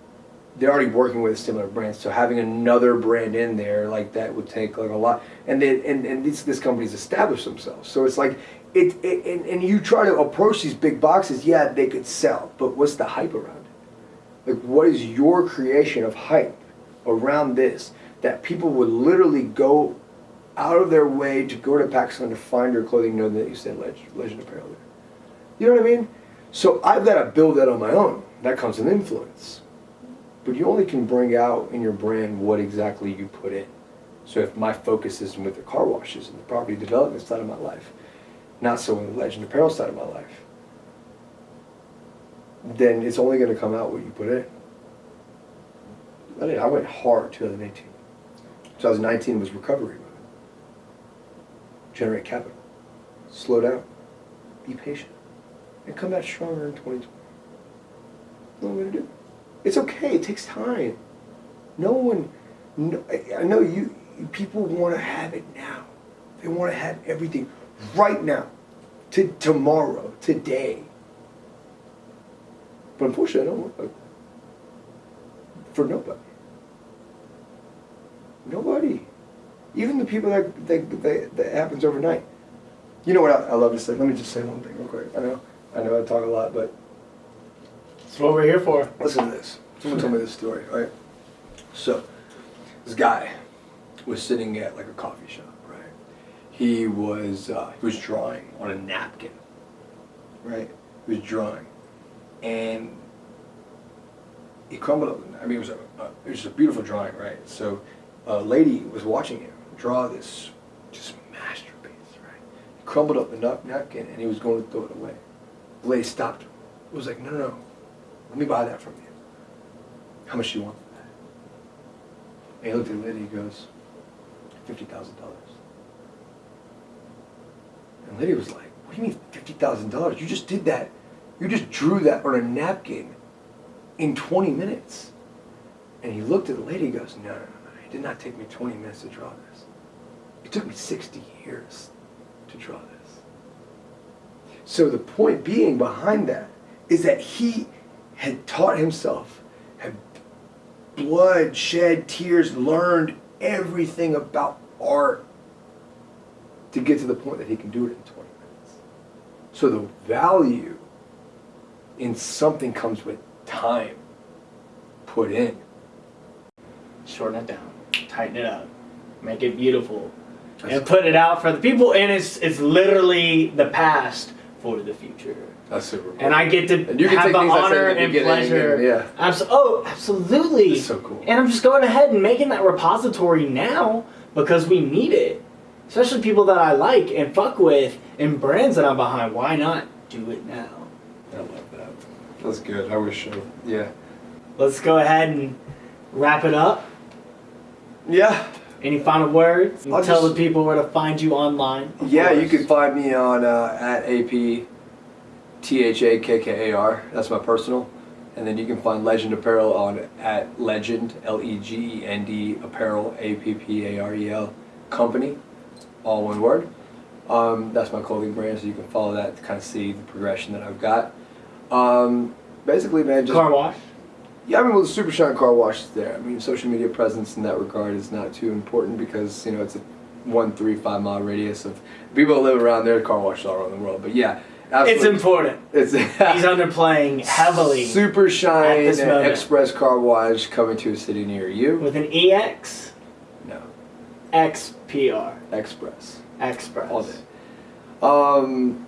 they're already working with a similar brand, so having another brand in there like that would take like a lot. And then and and these this company's established themselves, so it's like it, it and, and you try to approach these big boxes, yeah, they could sell, but what's the hype around it? Like, what is your creation of hype around this that people would literally go out of their way to go to PacSun to find your clothing, knowing that you said Legend, Legend Apparel there? You know what I mean? So I've got to build that on my own. That comes with influence. But you only can bring out in your brand what exactly you put in. So if my focus is with the car washes and the property development side of my life, not so in the Legend Apparel side of my life, then it's only going to come out what you put in. I did- I went hard 2018. 2019 was recovery mode. Generate capital. Slow down. Be patient. And come back stronger in 2020. What am I going to do? It's okay. It takes time. No one, no, I- know you, people want to have it now. They want to have everything right now, to tomorrow, today. But unfortunately, I don't work like that. Uh, for nobody. Nobody. Even the people that, that, that, that happens overnight. You know what I, I love to say? Let me just say one thing real quick. I know, I know I talk a lot, but That's what we're here for. Listen to this. Someone told me this story, right? So, this guy was sitting at like a coffee shop, right? He was uh, he was drawing on a napkin, right? He was drawing, and he crumbled up. I mean, it was a, a it was a beautiful drawing, right? So, a lady was watching him draw this just masterpiece, right? He crumbled up the nap- napkin, and he was going to throw it away. The lady stopped him. It was like, no, no, no. Let me buy that from you. How much do you want for that? And he looked at lady, he goes, fifty thousand dollars. And the lady was like, What do you mean fifty thousand dollars? You just did that. You just drew that on a napkin in twenty minutes. And he looked at the lady, he goes, No, no, no, no. It did not take me twenty minutes to draw this. It took me sixty years to draw this. So the point being behind that is that he had taught himself, had blood, shed, tears, learned everything about art to get to the point that he can do it in 20 minutes. So the value in something comes with time put in. Shorten it down, tighten it up, make it beautiful, and put it out for the people. And it's it's literally the past for the future. That's super cool. And I get to And you can have the honor and pleasure. yeah. Abso- oh, absolutely. It's so cool. And I'm just going ahead and making that repository now because we need it. Especially people that I like and fuck with and brands that I'm behind. Why not do it now? I love that. That's good. I wish, uh, yeah. Let's go ahead and wrap it up. Yeah. Any final words? Tell just- the people where to find you online. Yeah, you can find me on uh, at AP T H A K K A R. That's my personal. And then you can find Legend Apparel on at Legend L E G E N D Apparel A P P A R E L Company, all one word. Um, that's my clothing brand, so you can follow that to kind of see the progression that I've got. Um, basically, man, just Car wash. yeah, I mean, well, the Super Shine Car Wash is there. I mean, social media presence in that regard is not too important because you know it's a one, three, five mile radius of people that live around there. Car washes all around the world, but yeah, It's important. It's He's underplaying heavily Super Shine. Express Car Wash coming to a city near you. with an EX No, XPR Express. Express. all day. Um,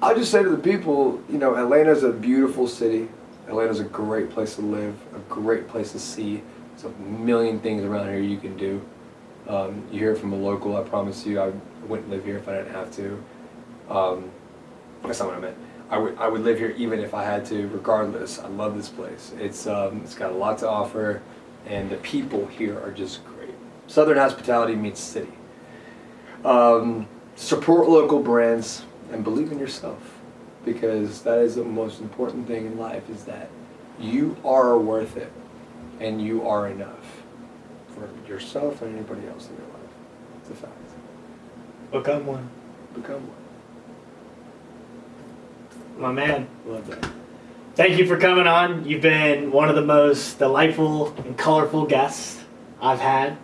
I'll just say to the people, you know, Atlanta's a beautiful city. Atlanta's a great place to live, a great place to see. There's a million things around here you can do. Um, you hear it from a local. I promise you, I wouldn't live here if I didn't have to. Um, that's not what I meant. I would I would live here even if I had to, regardless. I love this place. It's um, it's got a lot to offer, and the people here are just great. Southern hospitality meets city. Um, support local brands and believe in yourself because that is the most important thing in life is that you are worth it and you are enough for yourself and anybody else in your life. It's a fact. Become one. Become one. My man. Love that. Thank you for coming on. You've been one of the most delightful and colorful guests I've had.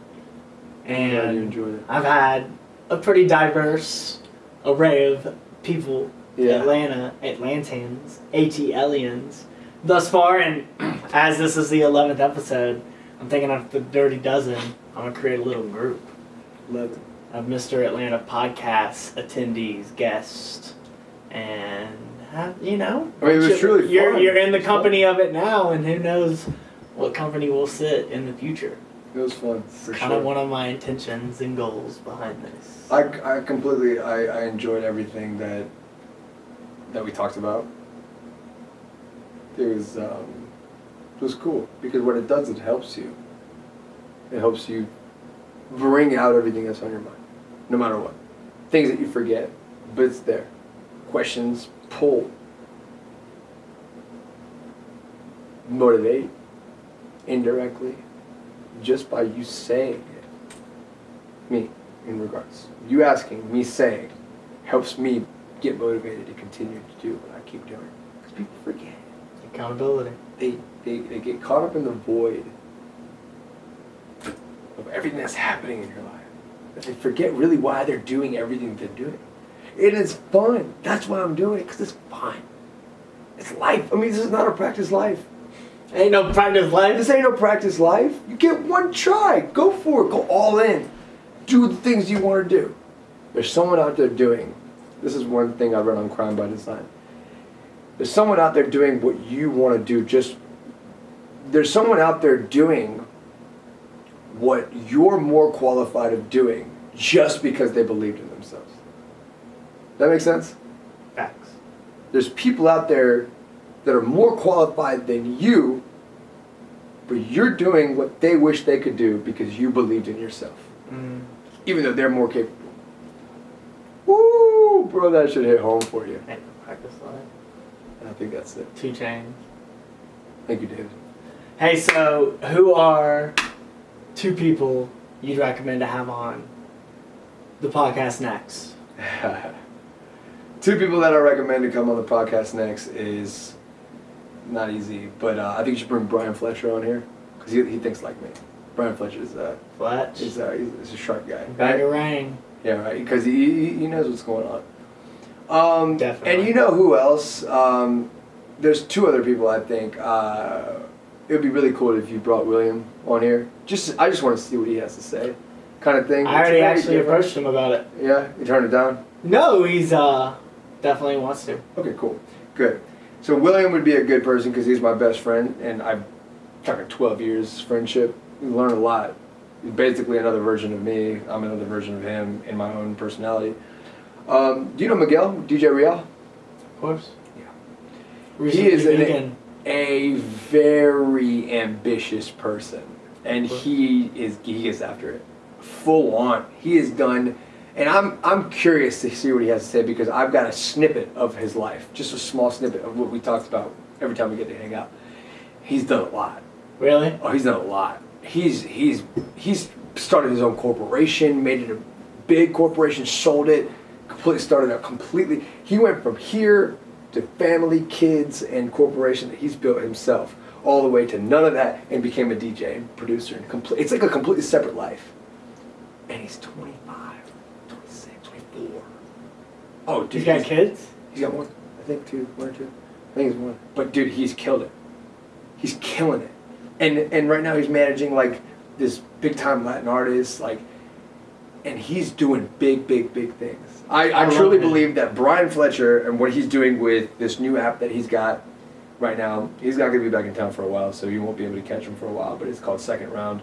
And. I've had a pretty diverse array of people, Yeah. Atlanta, Atlantans, ATLians, thus far. And as this is the 11th episode, I'm thinking of the Dirty Dozen. I'm going to create a little group Love it. of Mr. Atlanta podcast attendees, guests, and have, you know, I mean, it was you're- truly you're fun. you're in the was fun. company of it now, and who knows what company will sit in the future. It was fun for kind sure. of one of my intentions and goals behind this. I, I completely I, I enjoyed everything that that we talked about. It was um, it was cool because what it does it helps you. It helps you bring out everything that's on your mind, no matter what. Things that you forget, but it's there. Questions, pull, motivate, indirectly, just by you saying it. Me, in regards. You asking, me saying, helps me get motivated to continue to do what I keep doing. Because people forget. Accountability. They, they, they get caught up in the void of everything that's happening in your life. That they forget really why they're doing everything they're doing. It is fun. That's why I'm doing it, because it's fun. It's life. I mean, this is not a practice life. Ain't no practice life. This ain't no practice life. You get one try. Go for it. Go all in. Do the things you want to do. There's someone out there doing. This is one thing I read on Crime by Design. There's someone out there doing what you want to do. Just there's someone out there doing what you're more qualified of doing just because they believed in. That makes sense? Facts. There's people out there that are more qualified than you, but you're doing what they wish they could do because you believed in yourself, Mm. even though they're more capable. Woo, bro, that should hit home for you. No practice. I think that's it. Two chains. Thank you, David. Hey, so who are two people you'd recommend to have on the podcast next? Two people that I recommend to come on the podcast next is not easy, but uh, I think you should bring Brian Fletcher on here because he, he thinks like me. Brian Fletcher is uh, Fletch. he's, uh, he's, a sharp guy. Bag of rain. Yeah, right. Because he, he knows what's going on. Um, Definitely. And you know who else? Um, there's two other people I think. Uh, it would be really cool if you brought William on here. Just I just want to see what he has to say, kind of thing. I already It's actually different. approached him about it. Yeah, you turned it down. No, he's uh definitely wants to. Okay, cool, good. So William would be a good person because he's my best friend, and I'm talking 12 years friendship. We learn a lot. He's basically another version of me. I'm another version of him in my own personality. Um, do you know Miguel, DJ Real? Of course. Yeah. Recently is an- vegan. A very ambitious person, and he is he gets after it, full on. He has done, and I'm I'm curious to see what he has to say because I've got a snippet of his life, just a small snippet of what we talked about every time we get to hang out. He's done a lot. Really? Oh, he's done a lot. He's he's he's started his own corporation, made it a big corporation, sold it, completely started out completely. He went from here to family, kids, and corporation that he's built himself, all the way to none of that, and became a DJ and producer. And complete, it's like a completely separate life. And he's 25, 26, 24. Oh, dude, He's got he's- kids? He's got one. I think two, one or two. I think it's one. But dude, he's killed it. He's killing it, and and right now he's managing like this big time Latin artist, like, and he's doing big, big, big things. I, I, I truly believe that Brian Fletcher and what he's doing with this new app that he's got right now, he's not gonna be back in town for a while, so you won't be able to catch him for a while. But it's called Second Round.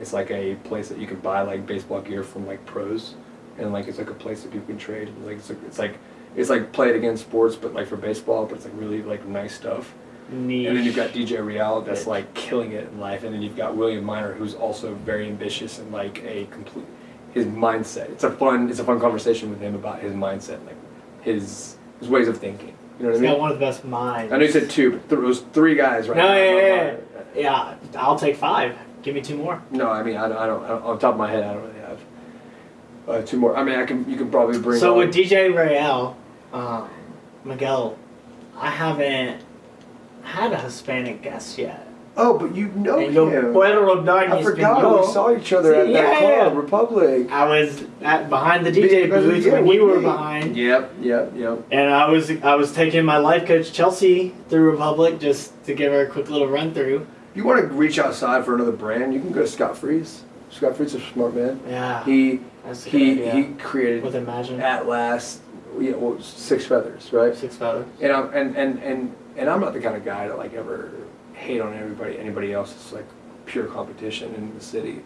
It's like a place that you can buy like baseball gear from like pros, and like it's like a place that people can trade. And, like it's like, it's like it's like played against sports, but like for baseball, but it's like really like nice stuff. Niche. And then you've got DJ Real that's like killing it in life, and then you've got William Miner who's also very ambitious and like a complete his mindset. It's a fun it's a fun conversation with him about his mindset, like his his ways of thinking. You know what He's I got mean? one of the best minds. I know you said two, but th- it was three guys right No, now. yeah, yeah, yeah. Yeah, I'll take five. Give me two more. No, I mean I don't, I don't, I don't on top of my head I don't uh, two more. I mean I can you can probably bring. So on- with DJ Real, um, Miguel, I haven't had a Hispanic guest yet. oh, but you know and yo him. puedo hablar I forgot español. we saw each other at Sí, that club, yeah. Republic. I was at behind the DJ Because- booth yeah, when with you were me. behind, Yep, yep, yep. and I was I was taking my life coach Chelsea through Republic just to give her a quick little run through. If you want to reach outside for another brand, you can go to Scott Freeze. Scott Freeze is a smart man. Yeah, He he he created with Imagine at last yeah, well, six feathers, right? six feathers. And I'm and, and and and I'm not the kind of guy to like ever hate on everybody anybody else. It's like pure competition in the city.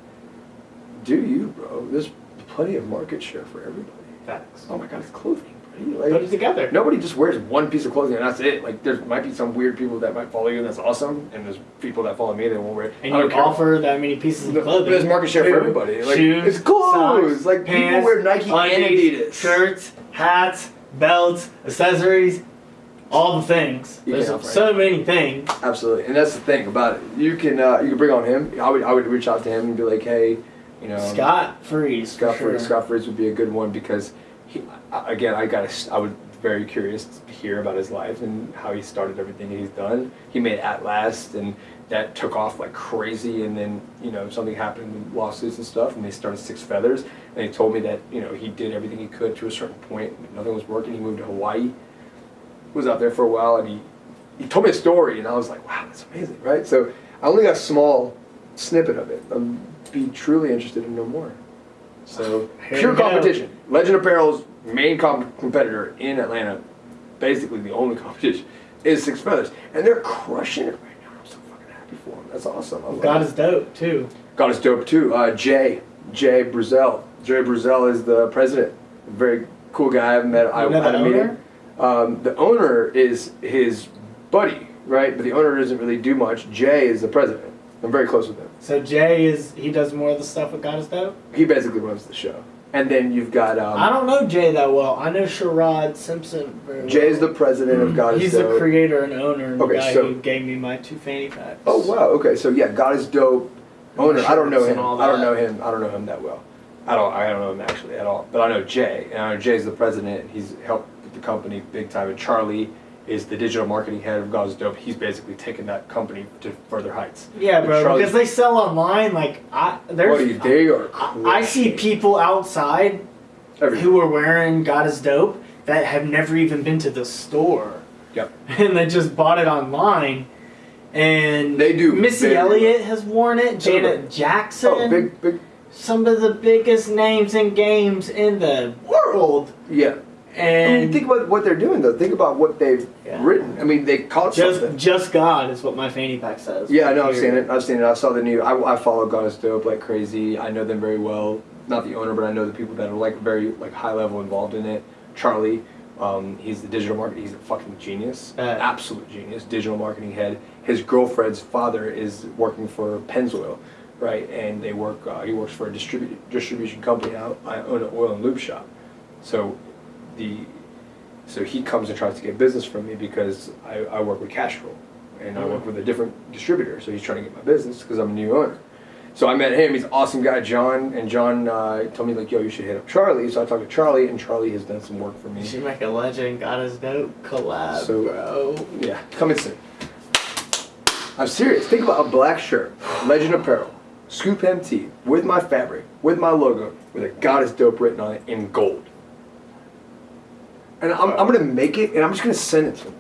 Do you, bro? There's plenty of market share for everybody. Facts. Oh my god, it's clothing, buddy. Put it together. nobody just wears one piece of clothing and that's it. Like there might be some weird people that might follow you and that's awesome, and there's people that follow me that won't wear. it. And you care. offer that many pieces of clothing. there's market share for everybody. Like, shoes, it's clothes. socks, Like, pants, people wear Nike and Adidas. Shirts, hats, belts, accessories, all the things. You There's so many things. Absolutely, and that's the thing about it. You can uh, you can bring on him. I would I would reach out to him and be like, hey, you know, Scott Freeze. Scott Fritz. sure. Scott Fritz would be a good one because he uh, again I got I would very curious to hear about his life and how he started everything he's done. He made At Last and that took off like crazy and then you know something happened with lawsuits and stuff and they started Six Feathers. And he told me that you know he did everything he could to a certain point nothing was working. He moved to Hawaii was out there for a while and he he told me a story and I was like wow that's amazing right? So I only got a small snippet of it. I'd be truly interested to know more so pure competition Legend Apparel's main comp- competitor in Atlanta basically the only competition is Six Feathers and they're crushing it right now I'm so fucking happy for them that's awesome I love God it. is dope too. God is dope too. Uh, Jay, Jay Bruzel. Jay Bruzel is the president. Very cool guy. I've met. I You know had a meeting. Um, the owner is his buddy, right? But the owner doesn't really do much. Jay is the president. I'm very close with him. So Jay is he does more of the stuff with God is dope. He basically runs the show. And then you've got I um, don't know Jay that well. I know Sherrod Simpson. Very well. The president of God is Dope. He's Dope. the creator and owner, and Okay, the guy so- who gave me my two fanny packs. Oh wow. Okay. So yeah, God is dope. Owner. I don't know him. I don't know him. I don't know him that well. I don't. I don't know him actually at all. But I know Jay, and I know Jay's the president. He's helped with the company big time. And Charlie is the digital marketing head of God is dope. He's basically taken that company to further heights. Yeah, bro. Charlie- Because they sell online. Like I, there's. Buddy, they are. I, I see people outside everything. who are wearing God is dope that have never even been to the store. Yep. And they just bought it online. And They do Missy very Elliott has worn it. Janet Everybody. Jackson. Oh, big, big. Some of the biggest names in games in the world. Yeah. I mean, And think about what they're doing though. Think about what they've Yeah. written. I mean, they caught just something. just God is what my fanny pack says. Yeah, I know. I've seen it. I've seen it. I saw the new. I, I follow God is Dope like crazy. I know them very well. Not the owner, but I know the people that are like very like high level involved in it. Charlie, um, he's the digital marketing. He's a fucking genius, Uh, absolute genius. Digital marketing head. His girlfriend's father is working for Pennzoil, right? And they work. Uh, he works for a distribu- distribution company. I, I own an oil and lube shop, so the so he comes and tries to get business from me because I, I work with Castrol and I work with a different distributor. So he's trying to get my business because I'm a new owner. So I met him. He's an awesome guy, John. And John uh, told me like, "Yo, you should hit up Charlie." So I talked to Charlie, and Charlie has done some work for You me. should make a legend God is dope collab, So- bro. Yeah, coming soon. I'm serious. Think about a black shirt, Legend Apparel, Scoop MT, with my fabric, with my logo, with a God is Dope written on it in gold. And I'm, I'm gonna make it, and I'm just gonna send it to him.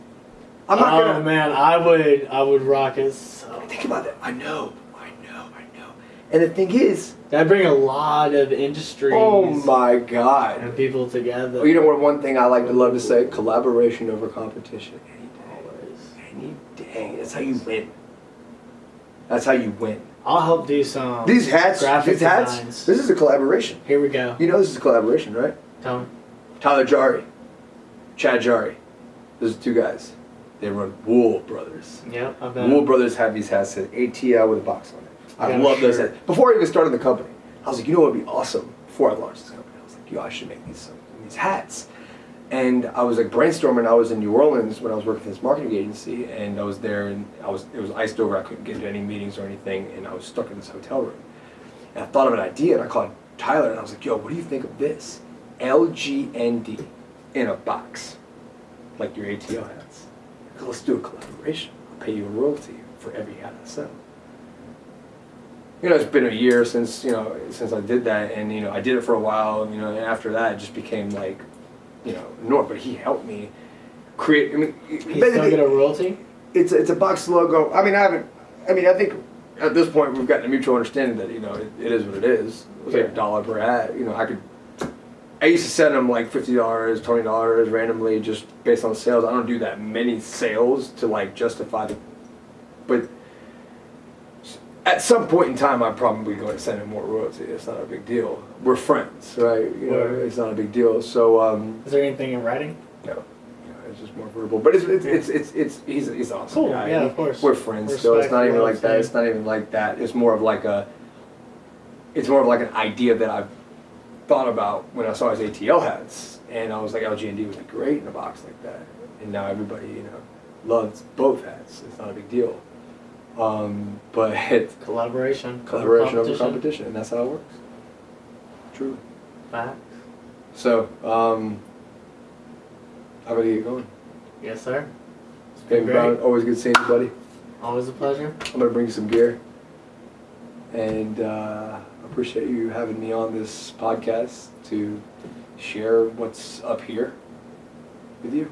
I'm not oh gonna. man, I would I would rock it so. Think about that. I know, I know, I know. And the thing is, That'd bring a lot of industries oh my god. and people together. Well, you know what? One thing I like to love to say: collaboration over competition. Any day, any day. That's how you win. That's how you win. I'll help do some. These hats, graphic these hats. designs. This is a collaboration. Here we go. You know this is a collaboration, right? Tell me. Tyler Jari, Chad Jari. Those are two guys. They run Wool Brothers. Yep, I bet. Wool Brothers have these hats that ATL with a box on it. I Yeah, love those hats. Before I even started the company, I was like, you know what would be awesome? Before I launched this company, I was like, yo, I should make these these hats. And I was like brainstorming. I was in New Orleans when I was working for this marketing agency, and I was there, and I was it was iced over. I couldn't get to any meetings or anything, and I was stuck in this hotel room. And I thought of an idea, and I called Tyler, and I was like, yo, what do you think of this? LGND in a box, like your ATL hats. Let's do a collaboration. I'll pay you a royalty for every hat I sell. You know, it's been a year since you know since I did that, and you know I did it for a while. You know, and after that, it just became like, you know, norm. But he helped me create. I mean, You still get a royalty? it's it's a box logo. I mean, I haven't. I mean, I think at this point we've gotten a mutual understanding that you know it, it is what it is. It was like a dollar per hat. You know, I could. I used to send them like fifty dollars, twenty dollars randomly, just based on sales. I don't do that many sales to like justify the. But at some point in time, I'm probably going to send him more royalty. It's not a big deal. We're friends, right? You know, it's not a big deal. So um, Is there anything in writing? no, it's just more verbal. But it's it's it's it's, it's he's he's awesome. Cool, guy. yeah, of course. We're friends, so it's not even like that. It's not even like that. It's more of like a. It's more of like an idea that I've thought about when I saw his ATL hats, and I was like, LG&D would be great in a box like that. And now everybody, you know, loves both hats. It's not a big deal. Um, but it's Collaboration. collaboration over competition, and that's how it works. True. Facts. So, um, how about you get going? Yes, sir. It's been great. Brown, always good seeing you, buddy. Always a pleasure. I'm gonna bring you some gear, and uh, appreciate you having me on this podcast to share what's up here with you.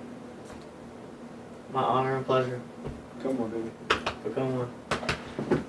My honor and pleasure. Come on, baby. Become one.